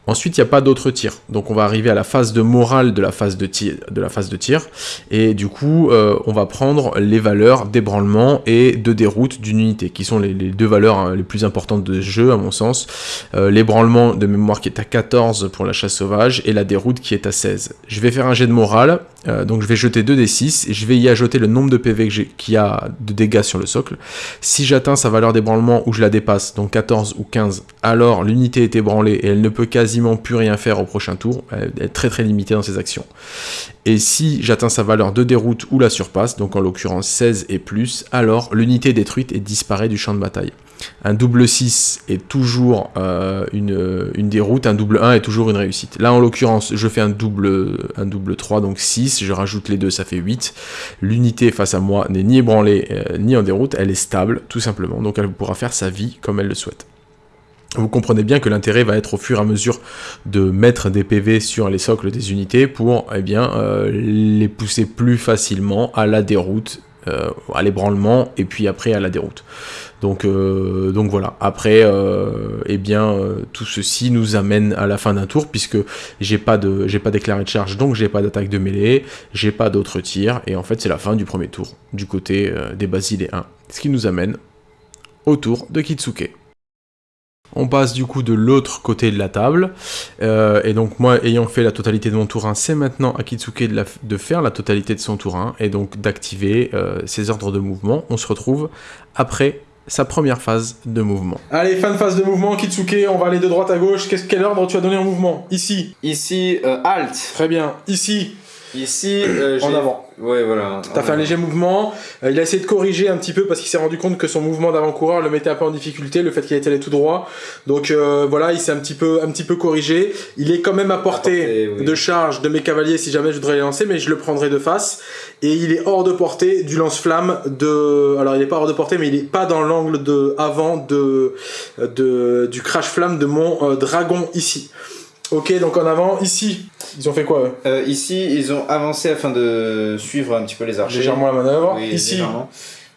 Ensuite, il n'y a pas d'autres tirs. Donc on va arriver à la phase de morale de la phase de tir. De la phase de tir et du coup, euh, on va prendre les valeurs d'ébranlement et de déroute d'une unité, qui sont les, deux valeurs hein, les plus importantes de ce jeu, à mon sens. Euh, l'ébranlement de mémoire qui est à 14 pour la chasse sauvage, et la déroute qui est à 16. Je vais faire un jet de morale, euh, donc je vais jeter 2d6, et je vais y ajouter le nombre de PV qu'il y a de dégâts sur le socle. Si j'atteins sa valeur d'ébranlement ou je la dépasse, donc 14 ou 15, alors l'unité est ébranlée et elle ne peut plus rien faire au prochain tour, elle est très très limitée dans ses actions. Et si j'atteins sa valeur de déroute ou la surpasse, donc en l'occurrence 16 et plus, alors l'unité détruite et disparaît du champ de bataille. Un double 6 est toujours euh, une, une, déroute, un double 1 est toujours une réussite. Là en l'occurrence, je fais un double, un double 3, donc 6, je rajoute les deux, ça fait 8. L'unité face à moi n'est ni ébranlée euh, ni en déroute, elle est stable, tout simplement, donc elle pourra faire sa vie comme elle le souhaite. Vous comprenez bien que l'intérêt va être au fur et à mesure de mettre des PV sur les socles des unités pour eh bien, euh, les pousser plus facilement à la déroute, euh, à l'ébranlement et puis après à la déroute. Donc, euh, donc voilà, après, eh bien, tout ceci nous amène à la fin d'un tour puisque j'ai pas de, j'ai pas déclaré de charge, donc j'ai pas d'attaque de mêlée, j'ai pas d'autres tirs, et en fait c'est la fin du premier tour du côté des Basiléens. Ce qui nous amène au tour de Kitsuke. On passe du coup de l'autre côté de la table. Euh, et donc moi, ayant fait la totalité de mon tour 1, c'est maintenant à Kitsuke de, la- de faire la totalité de son tour 1 et donc d'activer euh, ses ordres de mouvement. On se retrouve après sa première phase de mouvement. Allez, fin de phase de mouvement, Kitsuke, on va aller de droite à gauche. Qu'est-ce, quel ordre tu as donné en mouvement? Ici. Ici, euh, halt. Très bien. Ici, Ici, euh, en avant. Ouais, voilà. T'as fait un léger mouvement, euh, il a essayé de corriger un petit peu parce qu'il s'est rendu compte que son mouvement d'avant-coureur le mettait un peu en difficulté, le fait qu'il était allé tout droit. Donc euh, voilà, il s'est un petit peu un petit peu corrigé. Il est quand même à portée, À portée, oui. de charge de mes cavaliers si jamais je voudrais les lancer, mais je le prendrai de face. Et il est hors de portée du lance-flamme de. Alors il est pas hors de portée, mais il est pas dans l'angle de avant de, de du crash-flamme de mon euh, dragon ici. Ok, donc en avant, ici, ils ont fait quoi eux Euh, ici, ils ont avancé afin de suivre un petit peu les archers. Légèrement la manœuvre. Oui, ici, légèrement.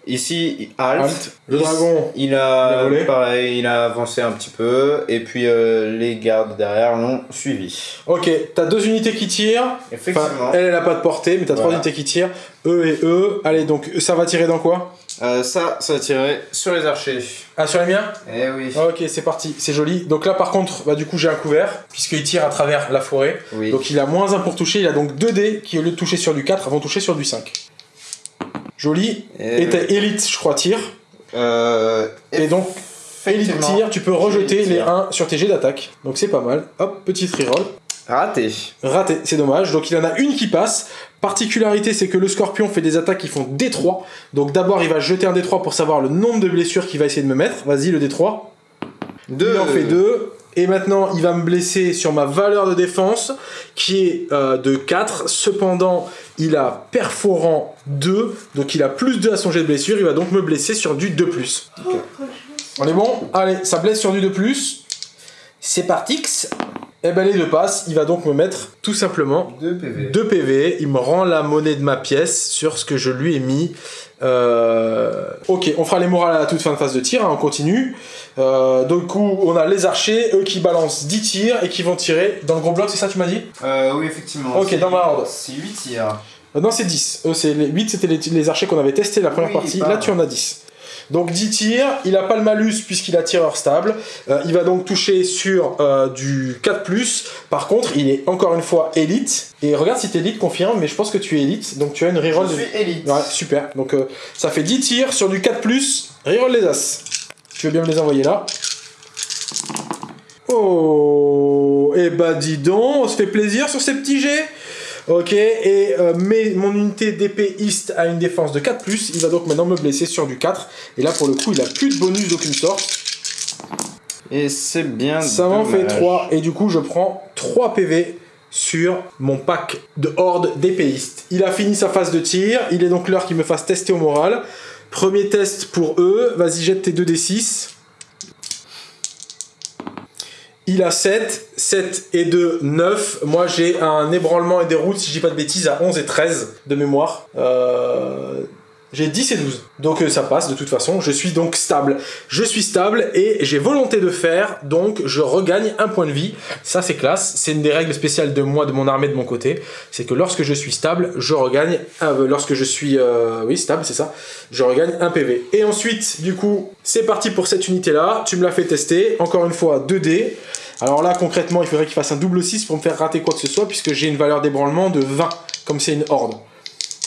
Ici, halt. Halt. Le Ici, dragon, Il Il a a, volé. pareil, il a avancé un petit peu, et puis euh, les gardes derrière l'ont suivi. Ok, t'as deux unités qui tirent. Effectivement. Enfin, elle, elle a pas de portée, mais t'as trois unités qui tirent. Eux et eux. Allez, donc ça va tirer dans quoi? Euh, ça, ça tirer sur les archers. Ah, sur les miens Eh oui. Ok, c'est parti, c'est joli. Donc là, par contre, bah, du coup, j'ai un couvert, puisqu'il tire à travers la forêt. Oui. Donc il a moins 1 pour toucher. Il a donc 2 dés qui, au lieu de toucher sur du 4, vont toucher sur du 5. Joli. Eh Et t'as élite, je crois, tire. Euh, Et donc, élite tire, tu peux rejeter les tire. 1 sur tes jets d'attaque. Donc c'est pas mal. Hop, petite reroll. Raté. Raté, c'est dommage. Donc il en a une qui passe. Particularité, c'est que le scorpion fait des attaques qui font D3. Donc d'abord, il va jeter un D3 pour savoir le nombre de blessures qu'il va essayer de me mettre. Vas-y, le D3. Deux. Il en fait deux. Et maintenant, il va me blesser sur ma valeur de défense, qui est euh, de 4. Cependant, il a perforant 2. Donc il a plus 2 à son jet de blessure. Il va donc me blesser sur du 2+. On est bon? Allez, ça blesse sur du 2+. C'est partix. Et ben les deux passent. Il va donc me mettre tout simplement Deux PV. 2 PV, il me rend la monnaie de ma pièce sur ce que je lui ai mis. Euh, Ok, on fera les morales à la toute fin de phase de tir, hein, on continue. Euh, du coup, on a les archers, eux qui balancent 10 tirs et qui vont tirer dans le gros bloc, c'est ça tu m'as dit Euh, oui, effectivement. Ok, dans ma horde. C'est 8 tirs. Non, c'est 10. Eux, c'est les 8, c'était les, les archers qu'on avait testé la première Oui, partie. Là, tu en as 10. Donc 10 tirs, il a pas le malus puisqu'il a tireur stable. Euh, il va donc toucher sur euh, du 4+. Par contre, il est encore une fois élite. Et regarde si t'es élite, confirme, mais je pense que tu es élite. Donc tu as une reroll Je de... suis élite. Ouais, super. Donc euh, ça fait 10 tirs sur du 4+, reroll les as. Tu veux bien me les envoyer là? Oh Et bah dis donc, on se fait plaisir sur ces petits jets Ok, et euh, mais mon unité d'épéiste a une défense de 4+, il va donc maintenant me blesser sur du 4. Et là pour le coup, il a plus de bonus d'aucune sorte. Et c'est bien. Ça m'en fait dommage. 3, et du coup je prends 3 PV sur mon pack de horde d'épéistes. Il a fini sa phase de tir, il est donc l'heure qu'il me fasse tester au moral. Premier test pour eux, vas-y jette tes 2d6. Il a 7, 7 et 2, 9. Moi j'ai un ébranlement et des routes, si je dis pas de bêtises, à 11 et 13 de mémoire. Euh, J'ai 10 et 12. Donc euh, ça passe de toute façon. Je suis donc stable. Je suis stable et j'ai volonté de faire. Donc je regagne un point de vie. Ça c'est classe. C'est une des règles spéciales de moi, de mon armée, de mon côté. C'est que lorsque je suis stable, je regagne. euh, lorsque je suis. euh, oui, stable, c'est ça. Je regagne un PV. Et ensuite, du coup, c'est parti pour cette unité là. Tu me l'as fait tester. Encore une fois, 2D. Alors là, concrètement, il faudrait qu'il fasse un double 6 pour me faire rater quoi que ce soit, puisque j'ai une valeur d'ébranlement de 20, comme c'est une horde.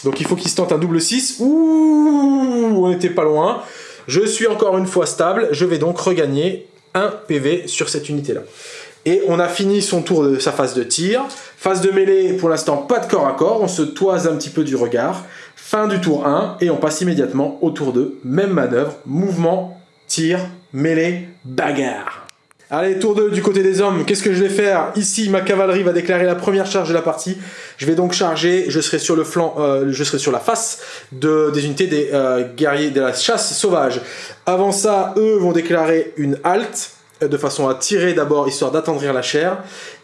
Donc il faut qu'il se tente un double 6. Ouh, on était pas loin. Je suis encore une fois stable. Je vais donc regagner un PV sur cette unité-là. Et on a fini son tour de sa phase de tir. Phase de mêlée, pour l'instant, pas de corps à corps. On se toise un petit peu du regard. Fin du tour 1. Et on passe immédiatement au tour 2. Même manœuvre. Mouvement, tir, mêlée, bagarre. Allez, tour 2 du côté des hommes. Qu'est-ce que je vais faire Ici, ma cavalerie va déclarer la première charge de la partie. Je vais donc charger. Je serai sur le flanc, euh, je serai sur la face de, des unités des euh, guerriers de la chasse sauvage. Avant ça, eux vont déclarer une halte euh, de façon à tirer d'abord, histoire d'attendrir la chair.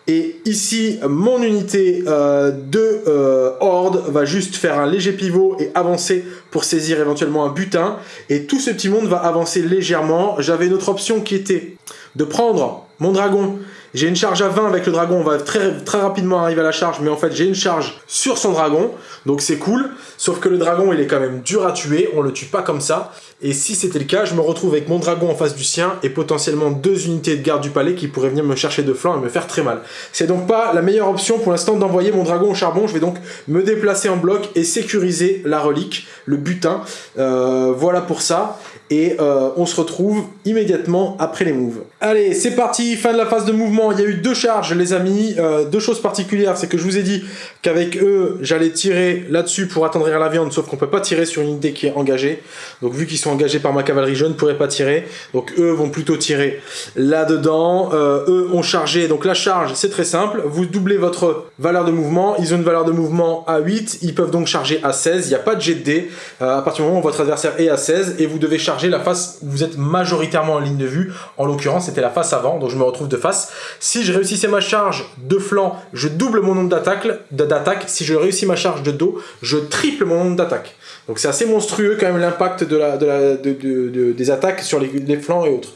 Et ici, mon unité euh, de euh, horde va juste faire un léger pivot et avancer pour saisir éventuellement un butin. Et tout ce petit monde va avancer légèrement. J'avais une autre option qui était de prendre mon dragon J'ai une charge à 20 avec le dragon, on va très, très rapidement arriver à la charge, mais en fait j'ai une charge sur son dragon, donc c'est cool. Sauf que le dragon il est quand même dur à tuer, on le tue pas comme ça. Et si c'était le cas, je me retrouve avec mon dragon en face du sien et potentiellement deux unités de garde du palais qui pourraient venir me chercher de flanc et me faire très mal. C'est donc pas la meilleure option pour l'instant d'envoyer mon dragon au charbon. Je vais donc me déplacer en bloc et sécuriser la relique, le butin. Euh, voilà pour ça et euh, on se retrouve immédiatement après les moves. Allez, c'est parti, fin de la phase de mouvement. Il y a eu deux charges, les amis. Euh, deux choses particulières, c'est que je vous ai dit qu'avec eux, j'allais tirer là-dessus pour attendrir la viande, sauf qu'on peut pas tirer sur une unité qui est engagée. Donc vu qu'ils sont engagés par ma cavalerie, je ne pourrais pas tirer. Donc eux vont plutôt tirer là-dedans. Euh, eux ont chargé. Donc la charge, c'est très simple. Vous doublez votre valeur de mouvement. Ils ont une valeur de mouvement à 8. Ils peuvent donc charger à 16. Il n'y a pas de jet de dés. à partir du moment où votre adversaire est à 16 et vous devez charger la face où vous êtes majoritairement en ligne de vue. En l'occurrence, c'était la face avant, donc je me retrouve de face. Si je réussissais ma charge de flanc, je double mon nombre d'attaques. Si je réussis ma charge de dos, je triple mon nombre d'attaques. Donc c'est assez monstrueux quand même l'impact de la, de des attaques sur les, les flancs et autres.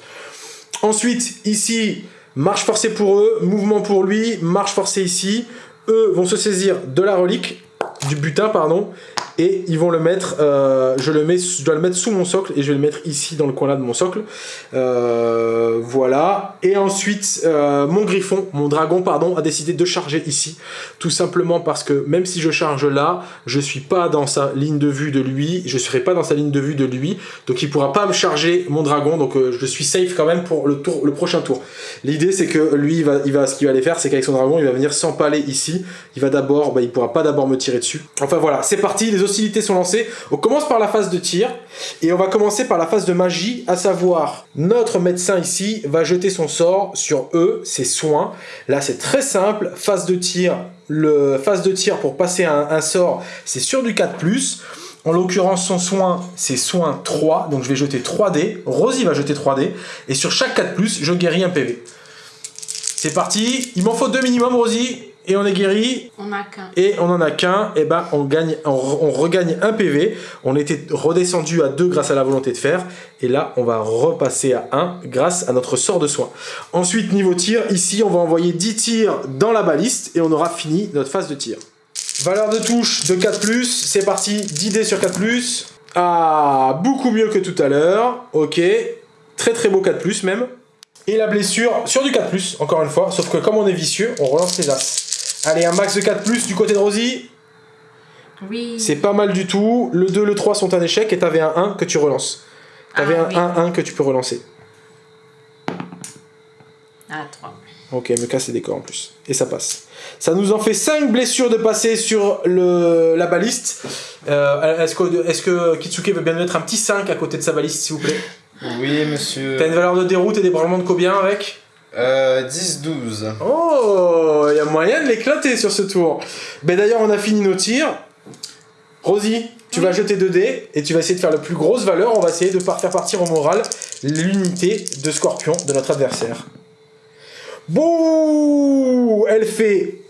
Ensuite, ici, marche forcée pour eux, mouvement pour lui, marche forcée ici. Eux vont se saisir de la relique, du butin, pardon, et ils vont le mettre, euh, je, le mets, je dois le mettre sous mon socle et je vais le mettre ici dans le coin là de mon socle. Euh, voilà. Et ensuite, euh, mon griffon, mon dragon, pardon, a décidé de charger ici. Tout simplement parce que même si je charge là, je suis pas dans sa ligne de vue de lui, je serai pas dans sa ligne de vue de lui, donc il pourra pas me charger mon dragon, donc je suis safe quand même pour le, prochain tour. L'idée c'est que lui, va, il va, ce qu'il va aller faire, c'est qu'avec son dragon, il va venir s'empaler ici. Il va d'abord, bah, il pourra pas d'abord me tirer dessus. Enfin voilà, c'est parti, les hostilités sont lancées. On commence par la phase de tir et on va commencer par la phase de magie, à savoir notre médecin ici va jeter son sort sur eux, ses soins. Là c'est très simple, phase de tir, le phase de tir pour passer un, sort, c'est sur du 4+. En l'occurrence, son soin, c'est soin 3, donc je vais jeter 3 dés. Rosie va jeter 3 dés, et sur chaque 4+, je guéris un PV. C'est parti, il m'en faut deux minimum, Rosie et on est guéri. On a qu'un. Et on en a qu'un, et ben on gagne, on, regagne un PV. On était redescendu à 2 grâce à la volonté de faire, et là on va repasser à 1 grâce à notre sort de soin. Ensuite niveau tir, ici on va envoyer 10 tirs dans la baliste et on aura fini notre phase de tir. Valeur de touche de 4+, c'est parti, 10 dés sur 4+. Ah, beaucoup mieux que tout à l'heure, ok. Très très beau 4+, même. Et la blessure sur du 4+, encore une fois, sauf que comme on est vicieux, on relance les as. Allez, un max de 4 du côté de Rosie. Oui. C'est pas mal du tout. Le 2, le 3 sont un échec et t'avais un 1 que tu relances. T'avais ah, un 1-1 que tu peux relancer. Ah, 3. Ok, me casse les décors en plus. Et ça passe. Ça nous en fait 5 blessures de passer sur le, la baliste. Euh, est-ce que, est que Kitsuke veut bien mettre un petit 5 à côté de sa baliste, s'il vous plaît? Oui, monsieur. T'as une valeur de déroute et des branlements de combien avec euh, 10-12. Oh, il y a moyen de l'éclater sur ce tour. Ben d'ailleurs, on a fini nos tirs. Rosie, tu vas jeter 2 dés et tu vas essayer de faire la plus grosse valeur. On va essayer de faire partir au moral l'unité de scorpion de notre adversaire. Bouh Elle fait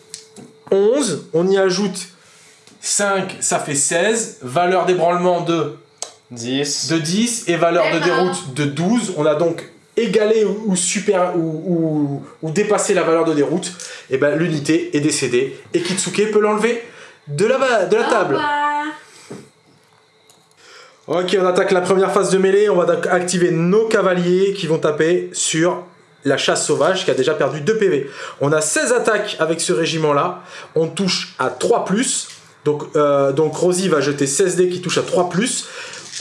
11. On y ajoute 5, ça fait 16. Valeur d'ébranlement de 10. De 10 et valeur de déroute de 12. On a donc égaler ou, super, ou, ou, dépasser la valeur de déroute, et eh ben l'unité est décédée et Kitsuke peut l'enlever de la, de la table. Ok, on attaque la première phase de mêlée. On va activer nos cavaliers qui vont taper sur la chasse sauvage qui a déjà perdu 2 PV. On a 16 attaques avec ce régiment-là. On touche à 3+. Donc, euh, donc Rosie va jeter 16 dés qui touchent à 3+.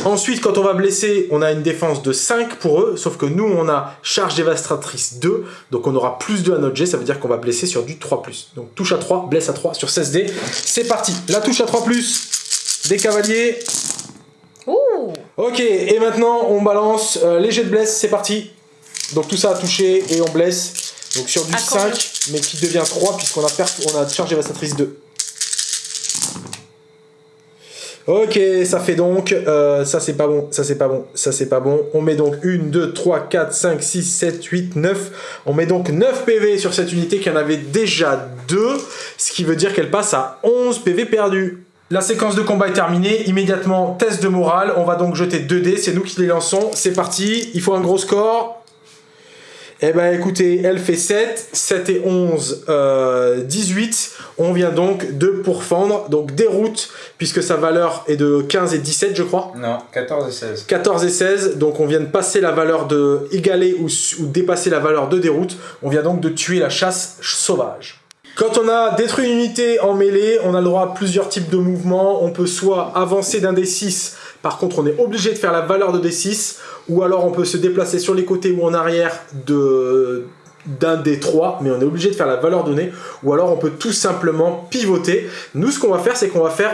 Ensuite, quand on va blesser, on a une défense de 5 pour eux, sauf que nous, on a charge dévastatrice 2, donc on aura plus 2 à notre jet, ça veut dire qu'on va blesser sur du 3+. Donc touche à 3, blesse à 3 sur 16 dés. C'est parti, la touche à 3+, des cavaliers. Ouh. Ok, et maintenant, on balance euh, les jets de blesse, c'est parti. Donc tout ça a touché et on blesse. Donc sur du 5, mais qui devient 3 puisqu'on a, on a charge dévastatrice 2. Ok, ça fait donc, euh, ça c'est pas bon, ça c'est pas bon, ça c'est pas bon. On met donc 1, 2, 3, 4, 5, 6, 7, 8, 9. On met donc 9 PV sur cette unité qui en avait déjà 2, ce qui veut dire qu'elle passe à 11 PV perdus. La séquence de combat est terminée, immédiatement test de morale, on va donc jeter 2 dés, c'est nous qui les lançons, c'est parti, il faut un gros score. Eh ben écoutez, elle fait 7, 7 et 11, euh, 18. On vient donc de pourfendre, donc déroute, puisque sa valeur est de 15 et 17 je crois. Non, 14 et 16. 14 et 16, donc on vient de passer la valeur de égaler ou, ou dépasser la valeur de déroute. On vient donc de tuer la chasse sauvage. Quand on a détruit une unité en mêlée, on a le droit à plusieurs types de mouvements. On peut soit avancer d'un D6, par contre on est obligé de faire la valeur de D6, ou alors on peut se déplacer sur les côtés ou en arrière de d'un D3, mais on est obligé de faire la valeur donnée, ou alors on peut tout simplement pivoter. Nous ce qu'on va faire, c'est qu'on va faire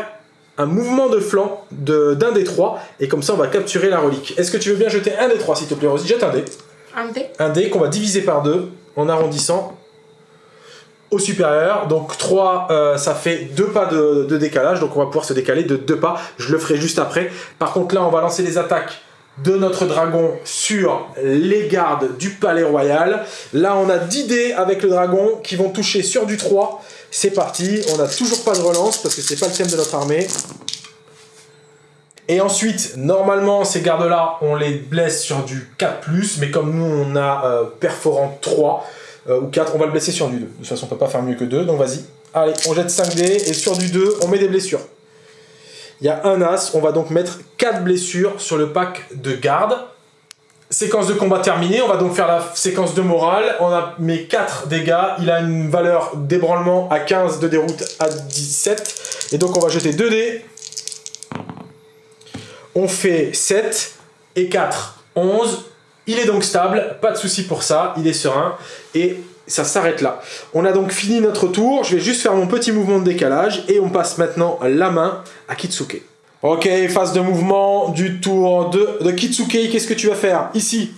un mouvement de flanc de- d'un D3, et comme ça on va capturer la relique. Est-ce que tu veux bien jeter un D3 s'il te plaît Rosie Jette un dé. Un dé. Un dé qu'on va diviser par deux en arrondissant au supérieur. Donc 3, euh, ça fait deux pas de, décalage, donc on va pouvoir se décaler de deux pas. Je le ferai juste après. Par contre là, on va lancer les attaques de notre dragon sur les gardes du palais royal. Là, on a 10 dés avec le dragon qui vont toucher sur du 3. C'est parti, on n'a toujours pas de relance parce que c'est pas le thème de notre armée. Et ensuite, normalement, ces gardes-là, on les blesse sur du 4+, mais comme nous, on a euh, perforant 3 euh, ou 4, on va le blesser sur du 2. De toute façon, on peut pas faire mieux que 2, donc vas-y. Allez, on jette 5 dés, et sur du 2, on met des blessures. Il y a un as, on va donc mettre 4 blessures sur le pack de garde. Séquence de combat terminée, on va donc faire la séquence de morale. On a mis 4 dégâts, il a une valeur d'ébranlement à 15, de déroute à 17. Et donc on va jeter 2 dés. On fait 7 et 4, 11. Il est donc stable, pas de souci pour ça, il est serein. Et ça s'arrête là. On a donc fini notre tour, je vais juste faire mon petit mouvement de décalage et on passe maintenant la main à Kitsuke. Ok, phase de mouvement du tour de, de Kitsuke, qu'est-ce que tu vas faire? Ici,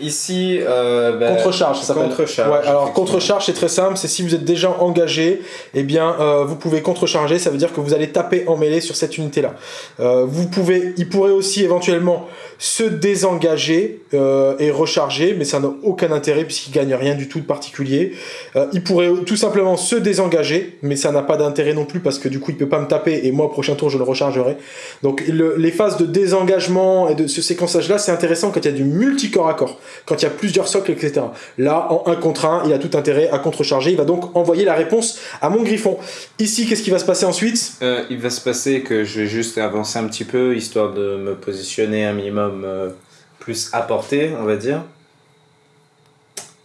Ici, euh, bah, contre-charge, ça s'appelle. Contre-charge. Ouais, alors contre-charge, c'est très simple, c'est si vous êtes déjà engagé, eh bien, euh, vous pouvez contre-charger, ça veut dire que vous allez taper en mêlée sur cette unité-là. Euh, vous pouvez, il pourrait aussi éventuellement se désengager euh, et recharger, mais ça n'a aucun intérêt puisqu'il gagne rien du tout de particulier. Euh, il pourrait tout simplement se désengager, mais ça n'a pas d'intérêt non plus parce que du coup il peut pas me taper et moi au prochain tour je le rechargerai. Donc le- les phases de désengagement et de ce séquençage-là, c'est intéressant quand il y a du multicorps à corps, quand il y a plusieurs socles, etc. Là, en 1 contre 1, il a tout intérêt à contrecharger. Il va donc envoyer la réponse à mon griffon. Ici, qu'est-ce qui va se passer ensuite? Euh, il va se passer que je vais juste avancer un petit peu, histoire de me positionner un minimum euh, plus à portée, on va dire.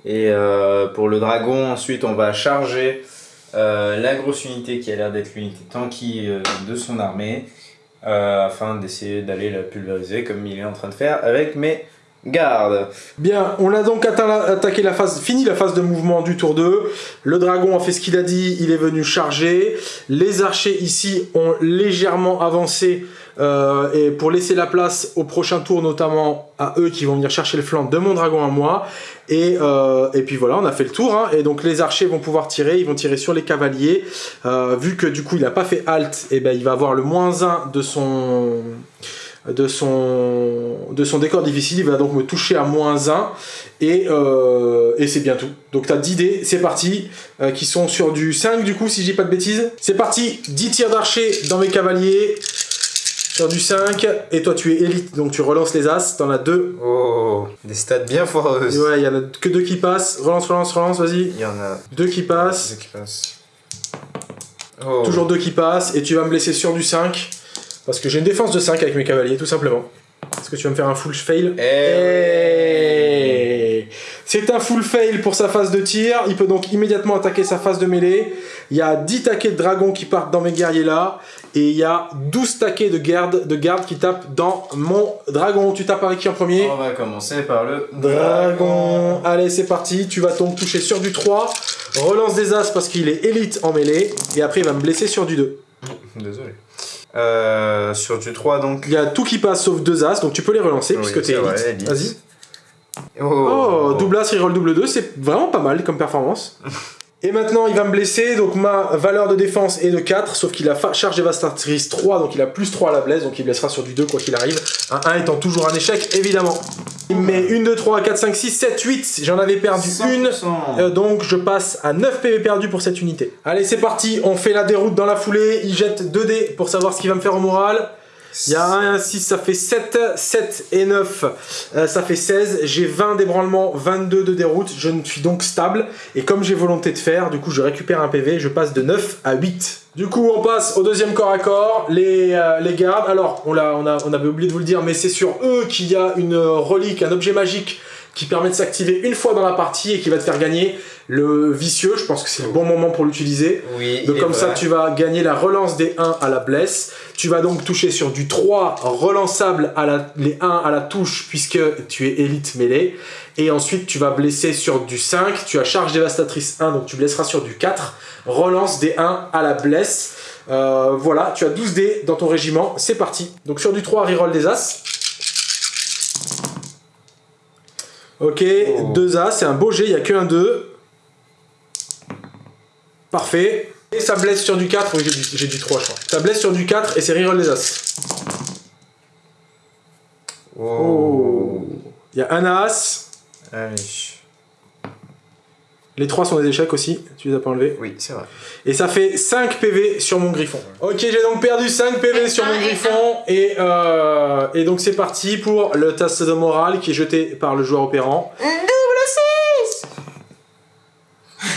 Et euh, pour le dragon, ensuite, on va charger euh, la grosse unité qui a l'air d'être l'unité tanky de son armée, afin d'essayer d'aller la pulvériser comme il est en train de faire avec mes gardes. Bien, on a donc attaqué la phase, fini la phase de mouvement du tour 2. Le dragon a fait ce qu'il a dit, il est venu charger. Les archers ici ont légèrement avancé euh, et pour laisser la place au prochain tour, notamment à eux qui vont venir chercher le flanc de mon dragon à moi. Et, euh, et puis voilà, on a fait le tour. hein. et donc les archers vont pouvoir tirer, ils vont tirer sur les cavaliers. Euh, vu que du coup il n'a pas fait halt, et ben il va avoir le moins 1 de son de son, de son décor difficile, il va donc me toucher à moins 1, et, euh, et c'est bien tout. Donc t'as 10 dés, c'est parti, euh, qui sont sur du 5 du coup, si je dis pas de bêtises. C'est parti, 10 tirs d'archer dans mes cavaliers, sur du 5, et toi tu es élite, donc tu relances les as, t'en as 2. Oh, des stats bien foireuses. Ouais, il y en a que 2 qui passent, relance, relance, relance, vas-y. Il y en a 2 qui passent, deux qui passent. Oh. toujours 2 qui passent, et tu vas me blesser sur du 5, parce que j'ai une défense de 5 avec mes cavaliers, tout simplement. Est-ce que tu vas me faire un full fail Eh Et C'est un full fail pour sa phase de tir. Il peut donc immédiatement attaquer sa phase de mêlée. Il y a 10 taquets de dragons qui partent dans mes guerriers là. Et il y a 12 taquets de garde, de garde qui tapent dans mon dragon. Tu tapes avec qui en premier? On va commencer par le Dragon. Allez, c'est parti. Tu vas donc toucher sur du 3. Relance des as parce qu'il est élite en mêlée. Et après, il va me blesser sur du 2. Désolé. Euh, sur du 3 donc. Il y a tout qui passe sauf deux as. Donc tu peux les relancer Oui, puisque t'es élite. élite. Vas-y. Oh, double as, reroll double 2, c'est vraiment pas mal comme performance. Et maintenant, il va me blesser, donc ma valeur de défense est de 4, sauf qu'il a charge dévastatrice 3, donc il a plus 3 à la blesse, donc il blessera sur du 2 quoi qu'il arrive. Un 1 étant toujours un échec, évidemment. Mais 1, 2, 3, 4, 5, 6, 7, 8, j'en avais perdu une. 100%. Euh, donc je passe à 9 PV perdus pour cette unité. Allez, c'est parti, on fait la déroute dans la foulée, il jette 2 dés pour savoir ce qu'il va me faire au moral. Il y a 1 et un 6, ça fait 7, 7 et 9, euh, ça fait 16. J'ai 20 d'ébranlement, 22 de déroute, je ne suis donc stable. Et comme j'ai volonté de faire, du coup je récupère un PV, je passe de 9 à 8. Du coup on passe au deuxième corps à corps, les, euh, gardes. Alors on avait oublié de vous le dire, mais c'est sur eux qu'il y a une relique, un objet magique qui permet de s'activer une fois dans la partie et qui va te faire gagner le vicieux. Je pense que c'est le bon moment pour l'utiliser. Oui. Donc comme ça, tu vas gagner la relance des 1 à la blesse. Tu vas donc toucher sur du 3 relançable à la, les 1 à la touche puisque tu es élite mêlée. Et ensuite, tu vas blesser sur du 5. Tu as charge dévastatrice 1, donc tu blesseras sur du 4. Relance des 1 à la blesse. Euh, voilà, tu as 12 dés dans ton régiment. C'est parti. Donc sur du 3, reroll des As. Ok, Oh. 2 As, c'est un beau jet, il n'y a que un 2. Parfait. Et ça blesse sur du 4, oui j'ai du, j'ai du 3 je crois. Ça blesse sur du 4 et c'est reroll des As. Oh. Il y a un As. Allez. Les 3 sont des échecs aussi, tu les as pas enlevés. Oui, c'est vrai. Et ça fait 5 PV sur mon griffon. Ok, j'ai donc perdu 5 PV sur mon griffon. Et, euh, et donc c'est parti pour le test de morale qui est jeté par le joueur opérant.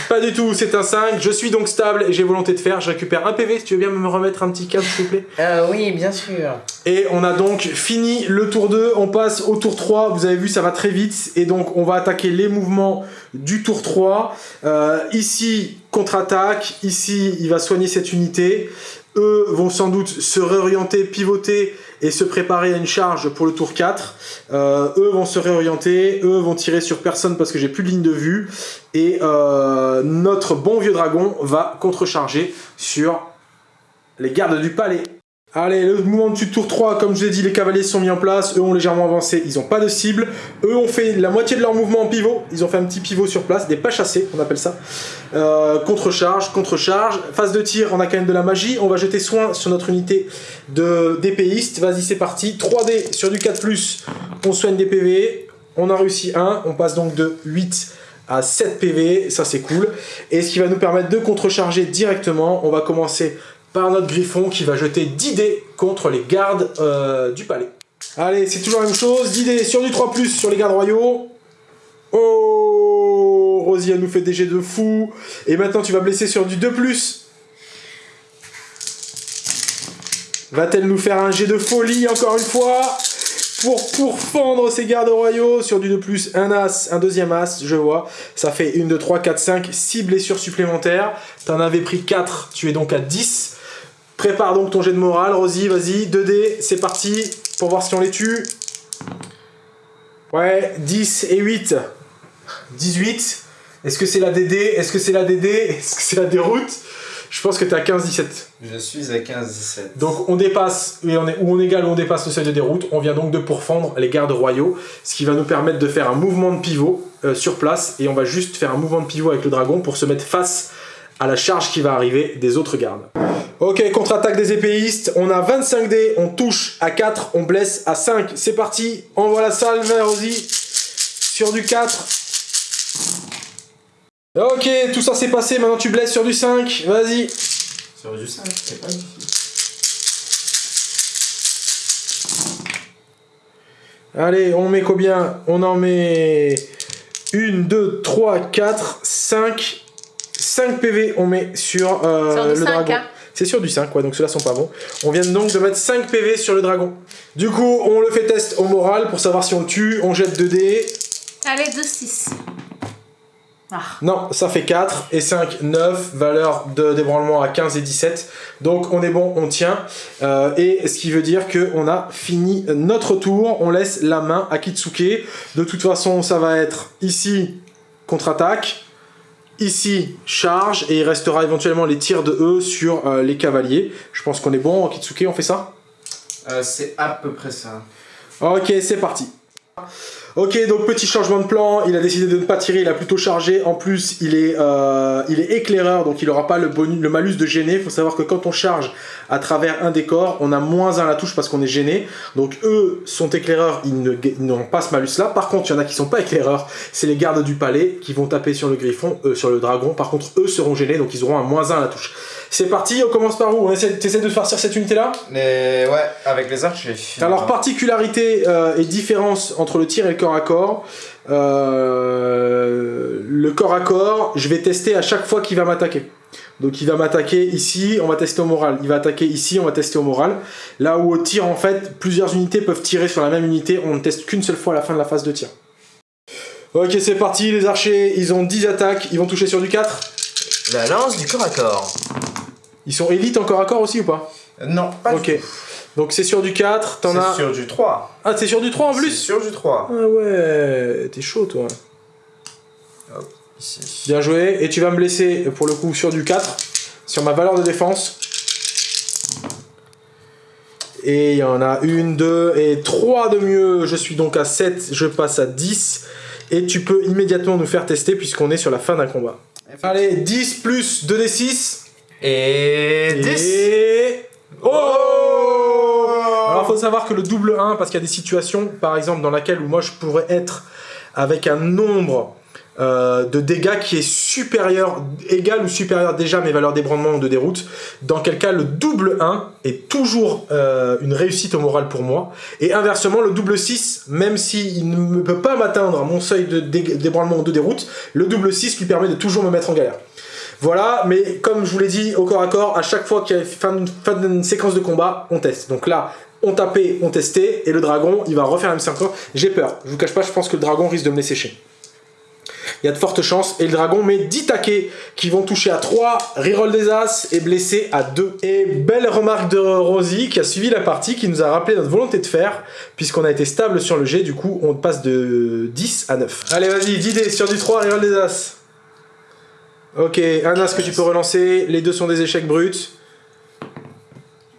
Pas du tout, c'est un 5. Je suis donc stable et j'ai volonté de faire. Je récupère un PV. Si tu veux bien me remettre un petit câble, s'il te plaît? Euh, oui, bien sûr. Et on a donc fini le tour 2, on passe au tour 3, vous avez vu ça va très vite, et donc on va attaquer les mouvements du tour 3. Euh, ici, contre-attaque, ici il va soigner cette unité, eux vont sans doute se réorienter, pivoter et se préparer à une charge pour le tour 4. Euh, eux vont se réorienter, eux vont tirer sur personne parce que j'ai plus de ligne de vue, et euh, notre bon vieux dragon va contrecharger sur les gardes du palais. Allez, le mouvement du tour 3, comme je l'ai dit, les cavaliers sont mis en place, eux ont légèrement avancé, ils n'ont pas de cible. Eux ont fait la moitié de leur mouvement en pivot, ils ont fait un petit pivot sur place, des pas chassés, on appelle ça. Euh, contre-charge, contre-charge. Phase de tir, on a quand même de la magie. On va jeter soin sur notre unité de d'épéiste. Vas-y, c'est parti. 3D sur du 4+, on soigne des PV. On a réussi 1, on passe donc de 8 à 7 PV, ça c'est cool. Et ce qui va nous permettre de contrecharger directement, on va commencer par notre griffon qui va jeter 10 dés contre les gardes euh, du palais. Allez, c'est toujours la même chose, 10 dés sur du 3+, sur les gardes royaux. Oh Rosie, elle nous fait des jets de fou. Et maintenant, tu vas blesser sur du 2+. Va-t-elle nous faire un jet de folie encore une fois pour pourfendre ces gardes royaux sur du 2+, un as, un deuxième as, je vois. Ça fait 1, 2, 3, 4, 5, 6 blessures supplémentaires. T'en avais pris 4, tu es donc à 10. Prépare donc ton jet de morale, Rosie, vas-y, 2D, c'est parti, pour voir si on les tue. Ouais, 10 et 8. 18. Est-ce que c'est la DD Est-ce que c'est la DD Est-ce que c'est la déroute? Je pense que t'es à 15-17. Je suis à 15-17. Donc on dépasse, et on est, ou on égale ou on dépasse le seuil de déroute, on vient donc de pourfendre les gardes royaux, ce qui va nous permettre de faire un mouvement de pivot euh, sur place, et on va juste faire un mouvement de pivot avec le dragon pour se mettre face à la charge qui va arriver des autres gardes. Ok, contre-attaque des épéistes, on a 25 dés, on touche à 4, on blesse à 5, c'est parti, envoie la salve, Rosie, sur du 4. Ok, tout ça s'est passé, maintenant tu blesses sur du 5, vas-y. Sur du 5, c'est pas difficile. Allez, on met combien? On en met 1, 2, 3, 4, 5. 5 PV on met sur, euh, le 5, dragon. hein. C'est sur du 5, ouais, donc ceux-là sont pas bons. On vient donc de mettre 5 PV sur le dragon. Du coup, on le fait test au moral pour savoir si on le tue. On jette 2 dés. Allez, 2, 6. Ah. Non, ça fait 4 et 5, 9, valeur de débranlement à 15 et 17. Donc on est bon, on tient. Euh, et ce qui veut dire qu'on a fini notre tour. On laisse la main à Kitsuke. De toute façon, ça va être ici contre-attaque, ici charge, et il restera éventuellement les tirs de E sur euh, les cavaliers. Je pense qu'on est bon, Kitsuke, on fait ça? Euh, c'est à peu près ça. Ok, c'est parti. Ok, donc petit changement de plan, il a décidé de ne pas tirer, il a plutôt chargé. En plus, il est, euh, il est éclaireur, donc il n'aura pas le, malus de gêner. Il faut savoir que quand on charge à travers un décor, on a moins 1 à la touche parce qu'on est gêné. Donc eux sont éclaireurs, ils ne- n'ont pas ce malus là. Par contre, il y en a qui sont pas éclaireurs, c'est les gardes du palais qui vont taper sur le griffon, euh, sur le dragon. Par contre, eux seront gênés, donc ils auront un moins 1 à la touche. C'est parti, on commence par où t'essaies de farcir cette unité là Mais ouais, avec les archers. alors, particularité euh, et différence entre le tir et le corps à corps. Euh, le corps à corps, je vais tester à chaque fois qu'il va m'attaquer. Donc il va m'attaquer ici, on va tester au moral. Il va attaquer ici, on va tester au moral. Là où au tir, en fait, plusieurs unités peuvent tirer sur la même unité, on ne teste qu'une seule fois à la fin de la phase de tir. Ok, c'est parti, les archers, ils ont 10 attaques, ils vont toucher sur du 4. La lance du corps à corps. Ils sont élites en corps à corps aussi ou pas Non, pas Ok. Donc c'est sur du 4, t'en as... C'est sur du 3. Ah, c'est sur du 3 en C'est plus sur du 3. Ah ouais, t'es chaud toi. Ici. Bien joué. Et tu vas me laisser, pour le coup, sur du 4, sur ma valeur de défense. Et il y en a une, deux et trois de mieux. Je suis donc à 7, je passe à 10. Et tu peux immédiatement nous faire tester puisqu'on est sur la fin d'un combat. Allez, 10 plus 2d6. Et 10. Et... Oh Alors, faut savoir que le double 1, parce qu'il y a des situations, par exemple, dans laquelle où moi je pourrais être avec un nombre euh, de dégâts qui est supérieur, égal ou supérieur déjà à mes valeurs d'ébranlement ou de déroute, dans quel cas le double 1 est toujours euh, une réussite au moral pour moi, et inversement, le double 6, même s'il ne peut pas m'atteindre à mon seuil d'ébranlement ou de déroute, le double 6 lui permet de toujours me mettre en galère. Voilà, mais comme je vous l'ai dit, au corps à corps, à chaque fois qu'il y a fin d'une séquence de combat, on teste. Donc là, on tapait, on testait, et le dragon, il va refaire la même séquence. J'ai peur, je vous cache pas, je pense que le dragon risque de me laisser sécher. Il y a de fortes chances, et le dragon met 10 taquets qui vont toucher à 3, reroll des as et blesser à 2. Et belle remarque de Rosie qui a suivi la partie, qui nous a rappelé notre volonté de faire, puisqu'on a été stable sur le jet, du coup on passe de 10 à 9. Allez vas-y, 10 dés sur du 3, reroll des as. Ok, un as que tu peux relancer, les deux sont des échecs bruts.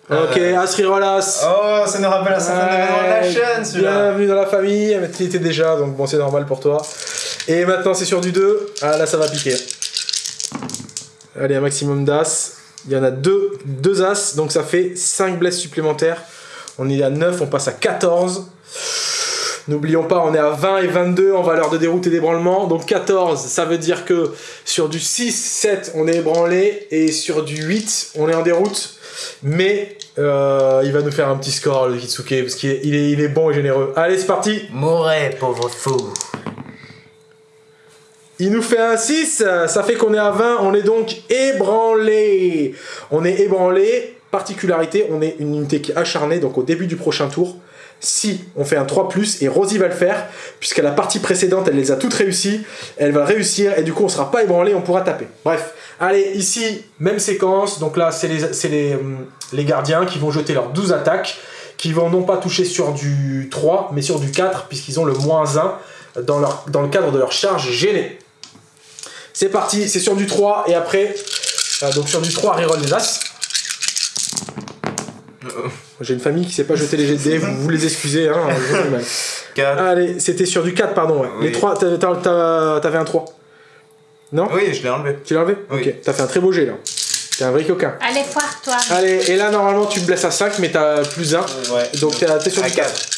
Ok, Euh. as. Oh, ça nous rappelle de la chaîne, celui-là. Bienvenue dans la famille, mais tu étais déjà, donc bon, c'est normal pour toi. Et maintenant, c'est sur du 2. Ah, là, ça va piquer. Allez, un maximum d'as. Il y en a deux, deux as, donc ça fait 5 blesses supplémentaires. On est à 9, on passe à 14. N'oublions pas, on est à 20 et 22 en valeur de déroute et d'ébranlement. Donc 14, ça veut dire que sur du 6, 7, on est ébranlé. Et sur du 8, on est en déroute. Mais euh, il va nous faire un petit score, le Kitsuke, parce qu'il est, il est, il est bon et généreux. Allez, c'est parti Mourez, pauvre fou. Il nous fait un 6, ça fait qu'on est à 20, on est donc ébranlé. On est ébranlé, particularité, on est une unité qui est acharnée, donc au début du prochain tour, si on fait un 3+, et Rosie va le faire, puisqu'à la partie précédente, elle les a toutes réussies, elle va réussir, et du coup on sera pas ébranlé, on pourra taper. Bref, allez, ici, même séquence, donc là c'est les, les, hum, les gardiens qui vont jeter leurs 12 attaques, qui vont non pas toucher sur du 3, mais sur du 4, puisqu'ils ont le moins 1 dans, le cadre de leur charge gênée. C'est parti, c'est sur du 3 et après, euh, donc sur du 3, reroll des as. J'ai une famille qui sait pas jeter les dés, vous, vous les excusez, hein, j'ai du mal. 4. Allez, c'était sur du 4, pardon. ouais. Oui. Les 3, t'avais t'as- t'as- t'avais un 3. Non? Oui, je l'ai enlevé. Tu l'as enlevé? Oui. Ok, t'as fait un très beau jet là. T'es un vrai coquin. Allez, foire-toi. Allez, et là normalement tu me blesses à 5, mais t'as plus 1. Ouais. Donc t'es t'es sur à du 4. 4.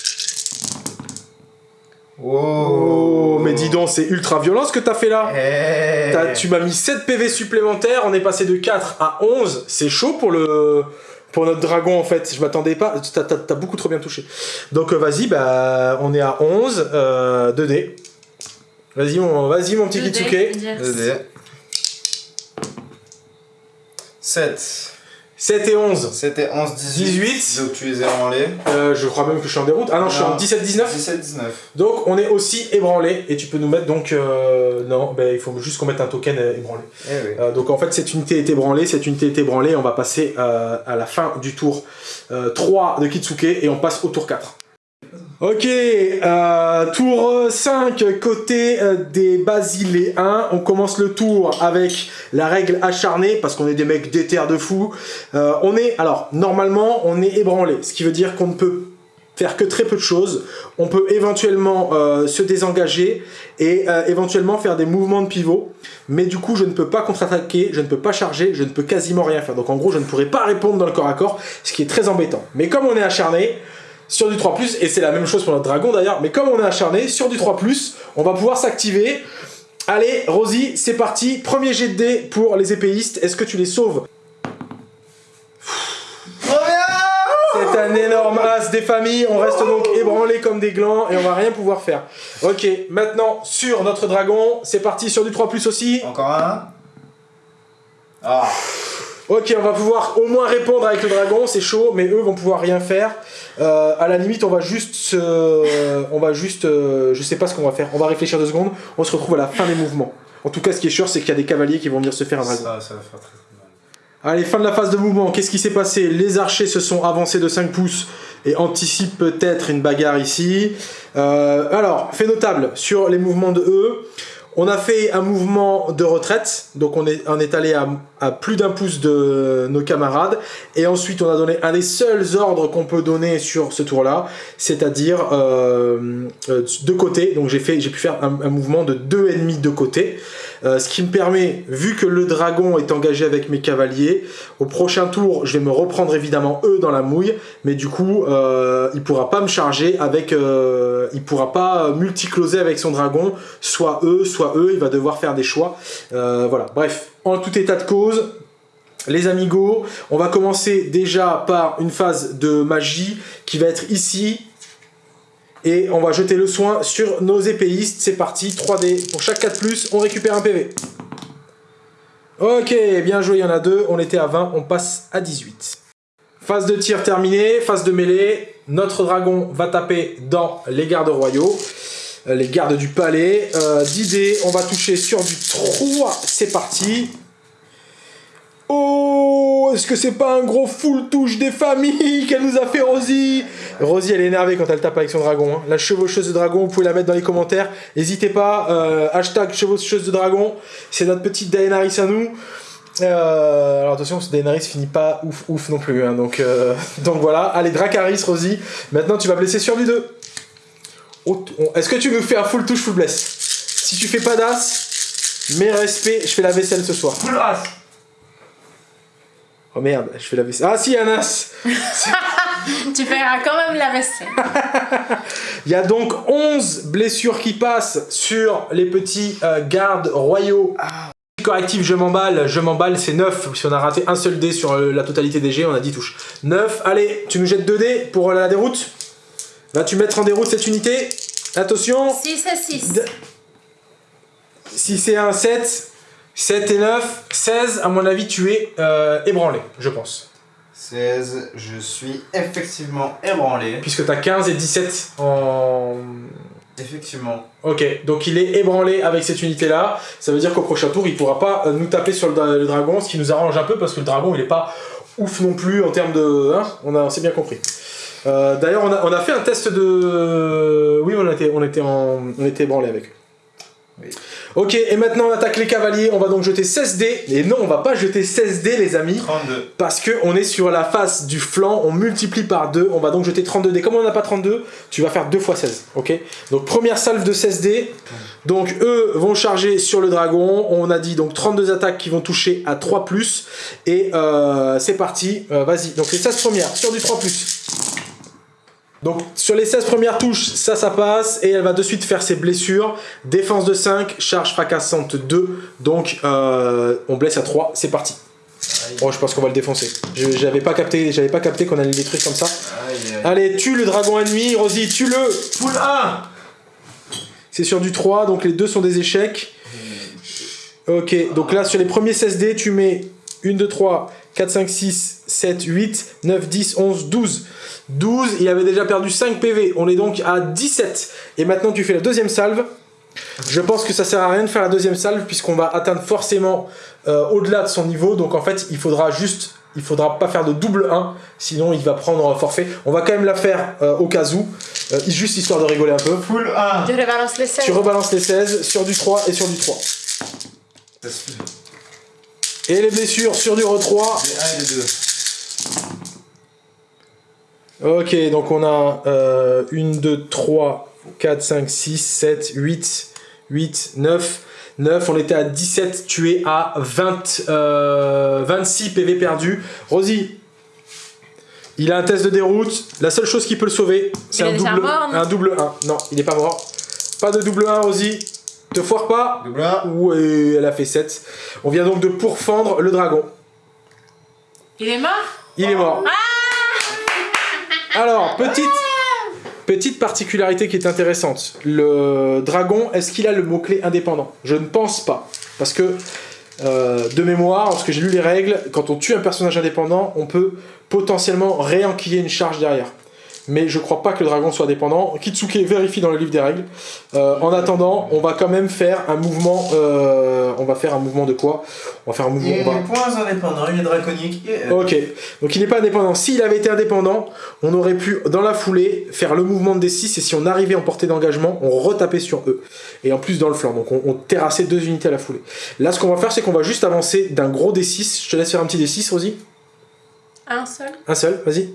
Oh, mais dis donc, c'est ultra violent ce que t'as fait là. Eh. T'as- tu m'as mis 7 PV supplémentaires, on est passé de 4 à 11. C'est chaud pour le pour notre dragon en fait. Je m'attendais pas. T'as beaucoup trop bien touché. Donc euh, vas-y, bah on est à 11. Euh, 2D. Vas-y mon, vas-y mon petit Deux dés, Kitsuke. dire. 2D. 7. 7 et 11. C'était 11, 18. 18. Donc tu les as ébranlés. Euh, je crois même que je suis en déroute. Ah non, je suis en 17-19. 17, 19. Donc on est aussi ébranlé. Et tu peux nous mettre donc. euh, non, bah, il faut juste qu'on mette un token euh, ébranlé. Eh oui. Euh, donc en fait cette unité est ébranlée, cette unité est ébranlée, on va passer euh, à la fin du tour euh, 3 de Kitsuke et on passe au tour 4. Ok, euh, tour 5 côté euh, des Basiléens. On commence le tour avec la règle acharnée parce qu'on est des mecs déter de fou. Euh, on est, alors normalement, on est ébranlé, ce qui veut dire qu'on ne peut faire que très peu de choses. On peut éventuellement se désengager et éventuellement faire des mouvements de pivot. Mais du coup, je ne peux pas contre-attaquer, je ne peux pas charger, je ne peux quasiment rien faire. Donc en gros, je ne pourrais pas répondre dans le corps à corps, ce qui est très embêtant. Mais comme on est acharné, sur du 3+, et c'est la même chose pour notre dragon d'ailleurs, mais comme on est acharné, sur du 3+, on va pouvoir s'activer. Allez, Rosie, c'est parti. Premier jet de dés pour les épéistes. Est-ce que tu les sauves? C'est un énorme as des familles, on reste donc ébranlés comme des glands et on va rien pouvoir faire. Ok, maintenant sur notre dragon, c'est parti sur du 3 aussi. Encore un. Ah. Ok, on va pouvoir au moins répondre avec le dragon, c'est chaud, mais eux vont pouvoir rien faire. Euh, à la limite, on va juste se... On va juste... euh, je sais pas ce qu'on va faire, on va réfléchir deux secondes, on se retrouve à la fin des mouvements. En tout cas, ce qui est sûr, c'est qu'il y a des cavaliers qui vont venir se faire un dragon. Ça, ça va faire très mal. Allez, fin de la phase de mouvement. Qu'est-ce qui s'est passé? Les archers se sont avancés de 5 pouces et anticipent peut-être une bagarre ici. Euh, alors, fait notable sur les mouvements de E. On a fait un mouvement de retraite, donc on est, on est allé à, à plus d'un pouce de nos camarades, et ensuite on a donné un des seuls ordres qu'on peut donner sur ce tour-là, c'est-à-dire euh, euh, de côté, donc j'ai pu faire un, mouvement de deux ennemis de côté, euh, ce qui me permet, vu que le dragon est engagé avec mes cavaliers, au prochain tour, je vais me reprendre évidemment eux dans la mouille, mais du coup, euh, il pourra pas me charger avec, euh, il pourra pas multicloser avec son dragon, soit eux, soit eux, il va devoir faire des choix. Euh, voilà, bref, en tout état de cause, les amigos, on va commencer déjà par une phase de magie qui va être ici. Et on va jeter le soin sur nos épéistes. C'est parti, 3D. Pour chaque 4+, on récupère un PV. Ok, bien joué, il y en a deux. On était à 20, on passe à 18. Phase de tir terminée, phase de mêlée. Notre dragon va taper dans les gardes royaux. Euh, Les gardes du palais. Euh, 10 dés, on va toucher sur du 3. C'est parti. Oh, est-ce que c'est pas un gros full touche des familles qu'elle nous a fait Rosie? Rosie, elle est énervée quand elle tape avec son dragon. hein. La chevaucheuse de dragon, vous pouvez la mettre dans les commentaires. N'hésitez pas, euh, hashtag chevaucheuse de dragon. C'est notre petite Daenerys à nous. Euh, alors attention, ce Daenerys finit pas ouf ouf non plus. hein, donc, donc voilà, allez Dracarys, Rosie. Maintenant, tu vas blesser sur du 2. Est-ce que tu nous fais un full touche, full bless? Si tu fais pas d'as, mes respects, je fais la vaisselle ce soir. Full as. Oh merde, je fais la vaisselle. Ah si, un as Tu feras quand même la vaisselle. Il y a donc 11 blessures qui passent sur les petits euh, gardes royaux. Correctif, je m'emballe, je m'emballe, c'est 9. Si on a raté un seul dé sur euh, la totalité des jets, on a 10 touches. 9, allez, tu nous jettes 2 dés pour la déroute? Vas-tu mettre en déroute cette unité Attention, 6 et 6. De- si c'est un 7, 7 et 9, 16, à mon avis, tu es euh, ébranlé, je pense. 16, je suis effectivement ébranlé. Puisque tu as 15 et 17 en... Effectivement. Ok, donc il est ébranlé avec cette unité-là. Ça veut dire qu'au prochain tour, il pourra pas euh, nous taper sur le, dra- le dragon, ce qui nous arrange un peu parce que le dragon, il est pas ouf non plus en termes de... Hein on, a, on s'est bien compris. Euh, D'ailleurs, on a, on a fait un test de... Oui, on était, on était, en, on était ébranlé avec eux. Oui. Ok, et maintenant on attaque les cavaliers. On va donc jeter 16 dés. Et non, on va pas jeter 16 dés, les amis. 32. Parce que on est sur la face du flanc, on multiplie par 2, on va donc jeter 32 dés. Comme on n'a pas 32, tu vas faire 2 fois 16, ok? Donc première salve de 16 dés. Donc eux vont charger sur le dragon. On a dit donc 32 attaques qui vont toucher à 3+. Et euh, c'est parti, Euh, vas-y. Donc les 16 premières sur du 3+. Donc sur les 16 premières touches, ça, ça passe. Et elle va de suite faire ses blessures. Défense de 5, charge fracassante 2. Donc euh, on blesse à 3, c'est parti. Oh, je pense qu'on va le défoncer. J'avais pas capté, j'avais pas capté qu'on allait le détruire comme ça. Aïe, aïe. Allez, tue le dragon ennemi, Rosie, tue-le Full 1 C'est sur du 3, donc les deux sont des échecs. Ok, donc là, sur les premiers 16 dés, tu mets 1, 2, 3, 4, 5, 6, 7, 8, 9, 10, 11, 12. 12, il avait déjà perdu 5 PV. On est donc à 17. Et maintenant, tu fais la deuxième salve. Je pense que ça sert à rien de faire la deuxième salve, puisqu'on va atteindre forcément euh, au-delà de son niveau. Donc en fait, il faudra juste. Il faudra pas faire de double 1, sinon il va prendre forfait. On va quand même la faire euh, au cas où, euh, juste histoire de rigoler un peu. Full 1 Je rebalance les 16. Tu rebalances les 16 sur du 3 et sur du 3. Et les blessures sur du re 3. Des 1 et des 2. Ok, donc on a euh, 1, 2, 3, 4, 5, 6, 7, 8, 8, 9. 9, on était à 17, tu es à 20, euh, 26 PV perdus. Rosie, il a un test de déroute. La seule chose qui peut le sauver, c'est un double, mort, un double 1. Non, il n'est pas mort. Pas de double 1, Rosie. Te foire pas. Double 1. Ouais, elle a fait 7. On vient donc de pourfendre le dragon. Il est mort? Il est mort. Alors, petite, petite particularité qui est intéressante. Le dragon, est-ce qu'il a le mot-clé indépendant? Je ne pense pas. Parce que, euh, de mémoire, lorsque j'ai lu les règles, quand on tue un personnage indépendant, on peut potentiellement réenquiller une charge derrière. Mais je crois pas que le dragon soit dépendant. Kitsuke vérifie dans le livre des règles. Euh, en attendant, on va quand même faire un mouvement. euh, on va faire un mouvement de quoi? On va faire un mouvement. Il on va- est point indépendant, il est draconique. et- Ok, donc il n'est pas indépendant. S'il avait été indépendant, on aurait pu, dans la foulée, faire le mouvement de D6 et si on arrivait en portée d'engagement, on retapait sur eux. Et en plus dans le flanc, donc on, on terrassait deux unités à la foulée. Là, ce qu'on va faire, c'est qu'on va juste avancer d'un gros D6. Je te laisse faire un petit D6, Rosie. Un seul Un seul, vas-y.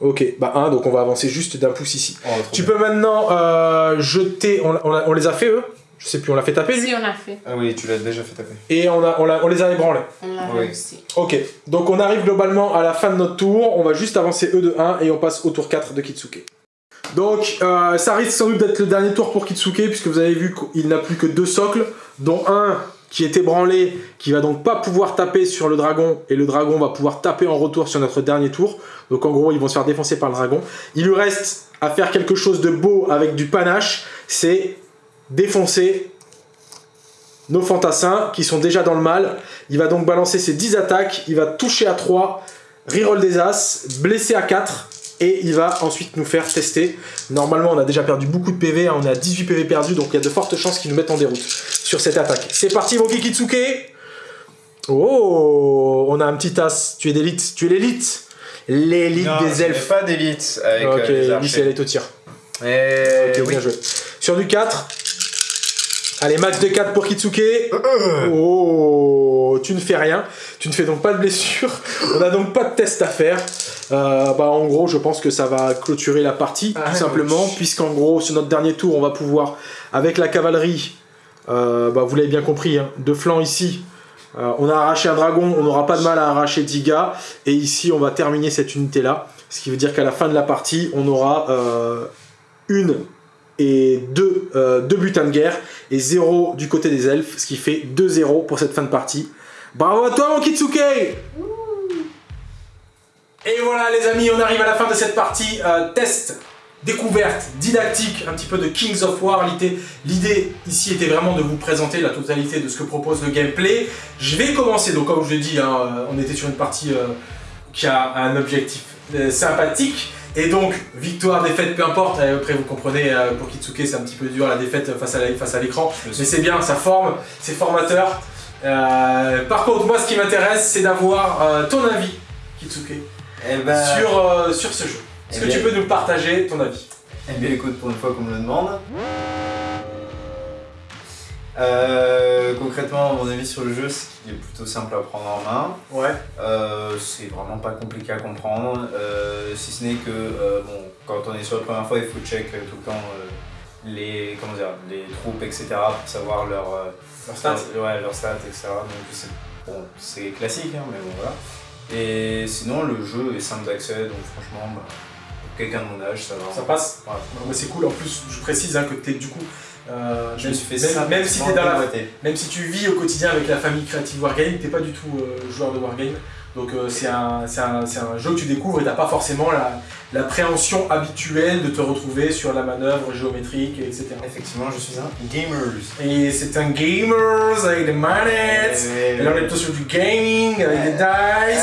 Ok, bah un, donc on va avancer juste d'un pouce ici. Oh, Tu bien. peux maintenant euh, jeter. On, on les a fait eux? Je sais plus, on l'a fait taper lui? Si, on l'a fait. Ah oui, tu l'as déjà fait taper. Et on, a, on, l'a- on les a ébranlés. On l'a Oui. réussi. Ok, donc on arrive globalement à la fin de notre tour, on va juste avancer E de 1 et on passe au tour 4 de Kitsuke. Donc euh, ça risque sans doute d'être le dernier tour pour Kitsuke puisque vous avez vu qu'il n'a plus que deux socles, dont un qui est ébranlé, qui va donc pas pouvoir taper sur le dragon et le dragon va pouvoir taper en retour sur notre dernier tour. Donc en gros ils vont se faire défoncer par le dragon. Il lui reste à faire quelque chose de beau avec du panache, c'est défoncer nos fantassins qui sont déjà dans le mal. Il va donc balancer ses 10 attaques, il va toucher à 3, reroll des as, blesser à 4 et il va ensuite nous faire tester. Normalement, on a déjà perdu beaucoup de PV, hein, on est à 18 PV perdus, donc il y a de fortes chances qu'ils nous mettent en déroute sur cette attaque. C'est parti, mon Kikitsuke Oh On a un petit as, tu es d'élite, tu es l'élite L'élite des elfes. pas d'élite avec Ok, euh, les archers. c'est elle est au tir. Eh Ok, oui. bien joué. Sur du 4. Allez, max de 4 pour Kitsuke. Oh, tu ne fais rien. Tu ne fais donc pas de blessure. On n'a donc pas de test à faire. Euh, bah, en gros, je pense que ça va clôturer la partie, Ah, tout simplement, oui. puisqu'en gros, sur notre dernier tour, on va pouvoir, avec la cavalerie, euh, bah, vous l'avez bien compris, hein, de flanc ici, euh, on a arraché un dragon, on n'aura pas de mal à arracher 10 gars, et ici, on va terminer cette unité-là, ce qui veut dire qu'à la fin de la partie, on aura euh, une et deux, euh, deux butins de guerre, et zéro du côté des elfes, ce qui fait 2-0 pour cette fin de partie. Bravo à toi, mon Kitsuke et voilà les amis, on arrive à la fin de cette partie euh, test, découverte, didactique, un petit peu de Kings of War. L'idée- ici était vraiment de vous présenter la totalité de ce que propose le gameplay. Je vais commencer, donc comme je l'ai dit, hein, euh, on était sur une partie qui a un objectif sympathique. Et donc, victoire, défaite, peu importe. Après, vous comprenez, euh, pour Kitsuke, c'est un petit peu dur la défaite face à l'écran. Mais c'est bien, ça forme, c'est formateur. Euh, par contre, moi, ce qui m'intéresse, c'est d'avoir euh, ton avis, Kitsuke Eh ben, sur, euh, sur ce jeu. Est-ce Eh que tu peux nous partager ton avis? eh bien, écoute, pour une fois qu'on me le demande. Euh, concrètement, mon avis sur le jeu, c'est qu'il est plutôt simple à prendre en main. Ouais. Euh, c'est vraiment pas compliqué à comprendre, euh, si ce n'est que euh, bon, quand on est sur la première fois, il faut check tout le temps les, comment dire, les troupes, etc. pour savoir leur, Leur stats Ouais, leurs stats, etc. Donc c'est bon, classique, hein, mais bon voilà. Et sinon, le jeu est simple d'accès, donc franchement, bah, pour quelqu'un de mon âge, ça va. Ça passe Ouais. C'est cool. En plus, je précise hein, que t'es du coup. Euh, Je me suis fait même, ça même si t'es dans la, même si tu vis au quotidien avec la famille Creative Wargame, t'es pas du tout euh, joueur de Wargame. Donc euh, c'est un, un jeu que tu découvres et t'as pas forcément la, l'appréhension habituelle de te retrouver sur la manœuvre géométrique, etc. Effectivement, je suis un gamer. Et c'est un gamer avec des manettes. Et là on est plutôt sur du gaming avec des dice.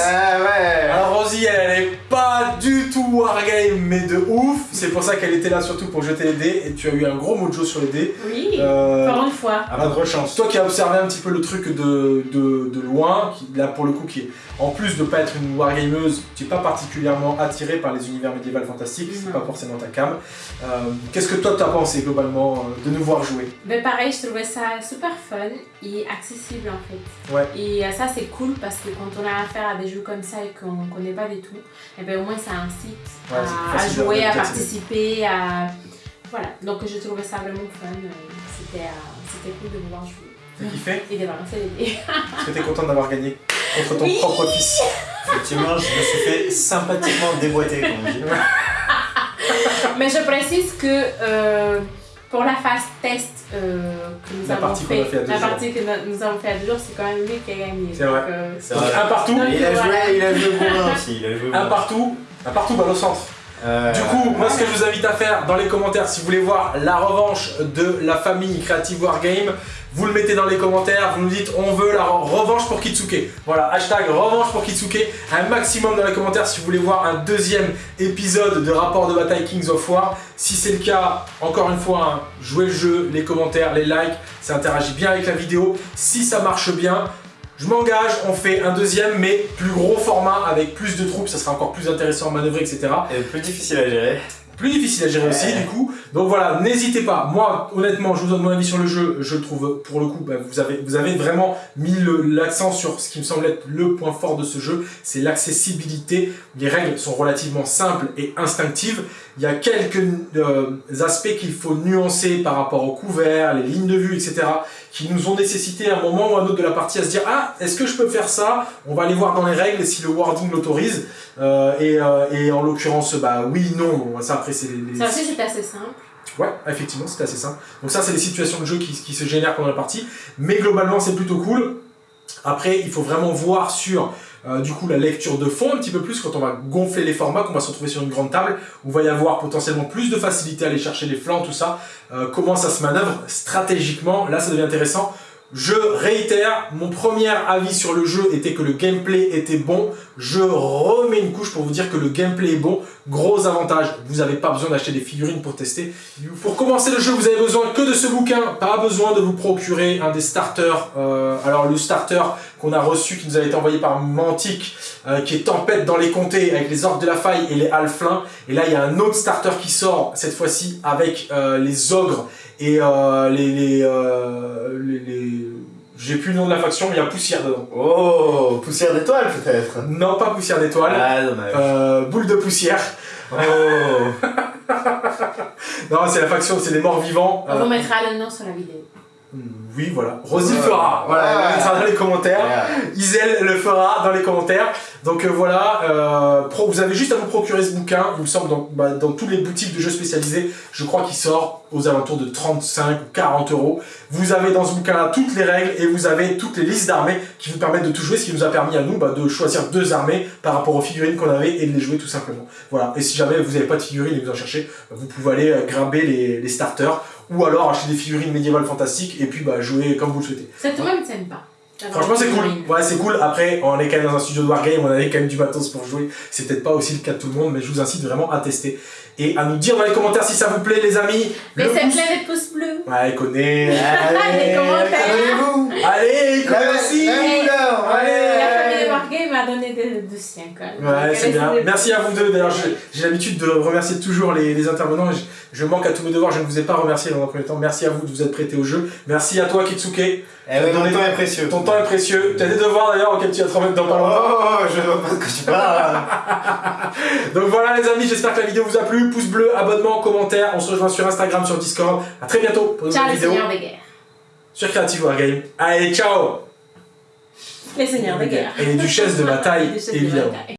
Ah ouais Alors Rosie, elle est pas du tout wargame, mais de ouf. C'est pour ça qu'elle était là surtout pour jeter les dés. Et tu as eu un gros mojo sur les dés. Oui, Euh, encore une fois. À votre chance. toi qui as observé un petit peu le truc de, de, de loin, qui, là pour le coup, qui est en plus de pas être une wargameuse, tu n'es pas particulièrement attiré par les univers médiévaux fantastiques, c'est pas forcément ta cam. Euh, Qu'est-ce que toi t'as pensé globalement euh, de nous voir jouer? Mais pareil, je trouvais ça super fun et accessible en fait. Ouais. Et euh, ça c'est cool parce que quand on a affaire à des jeux comme ça et qu'on connaît pas du tout, et ben au moins ça incite Ouais, à, jouer, à participer, à... Voilà, donc je trouvais ça vraiment fun. C'était euh, c'était cool de pouvoir jouer. T'as kiffé? Et de balancer les dés. Est-ce que t'es content d'avoir gagné contre ton Oui. propre fils Effectivement, je me suis fait sympathiquement déboîter, comme on dit. Mais je précise que euh, pour la phase test euh, que nous La avons fait, la jours. partie que no- nous avons fait à deux jours, c'est quand même lui qui a gagné. C'est vrai. Euh, vrai. un partout, Non, Il a joué, Voilà. il a joué aussi. Il a joué un partout, un partout balle au centre. Euh, Du coup, moi ce que je vous invite à faire dans les commentaires, si vous voulez voir la revanche de la famille Creative Wargame, vous le mettez dans les commentaires, vous nous dites on veut la re- revanche pour Kitsuke. Voilà, hashtag revanche pour Kitsuke, un maximum dans les commentaires si vous voulez voir un deuxième épisode de rapport de bataille Kings of War. Si c'est le cas, encore une fois, hein, jouez le jeu, les commentaires, les likes, ça interagit bien avec la vidéo. Si ça marche bien, je m'engage, on fait un deuxième mais plus gros format avec plus de troupes, ça sera encore plus intéressant à manœuvrer, etc Et plus difficile à gérer. plus difficile à gérer aussi du coup. Donc voilà, n'hésitez pas. Moi, honnêtement, je vous donne mon avis sur le jeu. Je le trouve, pour le coup, bah, vous, avez, vous avez vraiment mis l'accent sur ce qui me semble être le point fort de ce jeu, c'est l'accessibilité. Les règles sont relativement simples et instinctives. Il y a quelques euh, aspects qu'il faut nuancer par rapport au couvert, les lignes de vue, etc., qui nous ont nécessité à un moment ou à un autre de la partie à se dire Ah, est-ce que je peux faire ça? On va aller voir dans les règles si le wording l'autorise. Euh, et, euh, et en l'occurrence, bah oui, non. Ça après, c'est les. les- Ça aussi, c'est assez simple. Ouais, effectivement, c'est assez simple. Donc ça, c'est les situations de jeu qui, qui se génèrent pendant la partie. Mais globalement, c'est plutôt cool. Après, il faut vraiment voir sur euh, du coup la lecture de fond un petit peu plus quand on va gonfler les formats, qu'on va se retrouver sur une grande table, il va y avoir potentiellement plus de facilité à aller chercher les flancs, tout ça. Euh, comment ça se manœuvre stratégiquement, là ça devient intéressant. Je réitère, mon premier avis sur le jeu était que le gameplay était bon. Je remets une couche pour vous dire que le gameplay est bon. Gros avantage, vous n'avez pas besoin d'acheter des figurines pour tester. Pour commencer le jeu, vous avez besoin que de ce bouquin. Pas besoin de vous procurer un des starters. Euh, alors le starter qu'on a reçu, qui nous a été envoyé par Mantic, euh, qui est Tempête dans les comtés avec les orques de la faille et les halflins. Et là, il y a un autre starter qui sort cette fois-ci avec euh, les ogres et euh, les... les, euh, les- les- J'ai plus le nom de la faction, mais il y a Poussière dedans. Oh, poussière d'étoile peut-être. Non, pas Poussière d'étoile. Ah, dommage. Euh, boule de poussière. Oh. Non, c'est la faction, c'est les morts vivants. On Euh, vous mettra le nom sur la vidéo. Oui, voilà. Rosy le fera. Voilà, le mettra dans les commentaires. Isel le fera dans les commentaires. Donc euh, voilà, euh, pro- vous avez juste à vous procurer ce bouquin. Il me semble dans, bah, dans toutes les boutiques de jeux spécialisés, je crois qu'il sort aux alentours de 35 ou 40 euros. Vous avez dans ce bouquin-là toutes les règles et vous avez toutes les listes d'armées qui vous permettent de tout jouer, ce qui nous a permis à nous bah, de choisir deux armées par rapport aux figurines qu'on avait et de les jouer tout simplement. Voilà. Et si jamais vous n'avez pas de figurines et que vous en cherchez, bah, vous pouvez aller euh, grimper les, les starters ou alors acheter des figurines médiévales fantastiques et puis bah, jouer comme vous le souhaitez. Même sympa. Franchement, c'est cool. Ouais, c'est cool. Après, on est quand même dans un studio de Wargame, on avait quand même du matos pour jouer. C'est peut-être pas aussi le cas de tout le monde, mais je vous incite vraiment à tester et à nous dire dans les commentaires si ça vous plaît, les amis. Mais Le c'est pouce- de pouces bleus. Ouais, il connaît. Les commentaires. Allez, aussi. la couleur, Allez. M'a donné des de siens quand même. Ouais, c'est bien. Merci à vous deux. D'ailleurs, j'ai- l'habitude de remercier toujours les, les intervenants. Je, je manque à tous mes devoirs. Je ne vous ai pas remercié dans un premier temps. Merci à vous de vous être prêtés au jeu. Merci à toi, Kitsuke. Eh mon temps est précieux. Ton temps est précieux. Tu as des devoirs d'ailleurs auxquels tu vas te remettre dans pas longtemps. Oh, je vois pas de quoi tu parles. Donc voilà les amis, j'espère que la vidéo vous a plu. Pouce bleu, abonnement, commentaire. On se rejoint sur Instagram, sur Discord. À très bientôt pour une Ciao nouvelle les vidéo seigneurs des guerres. sur Creative Wargame. Allez, ciao Les seigneurs des guerres. Et les duchesses de bataille, de évidemment. bataille.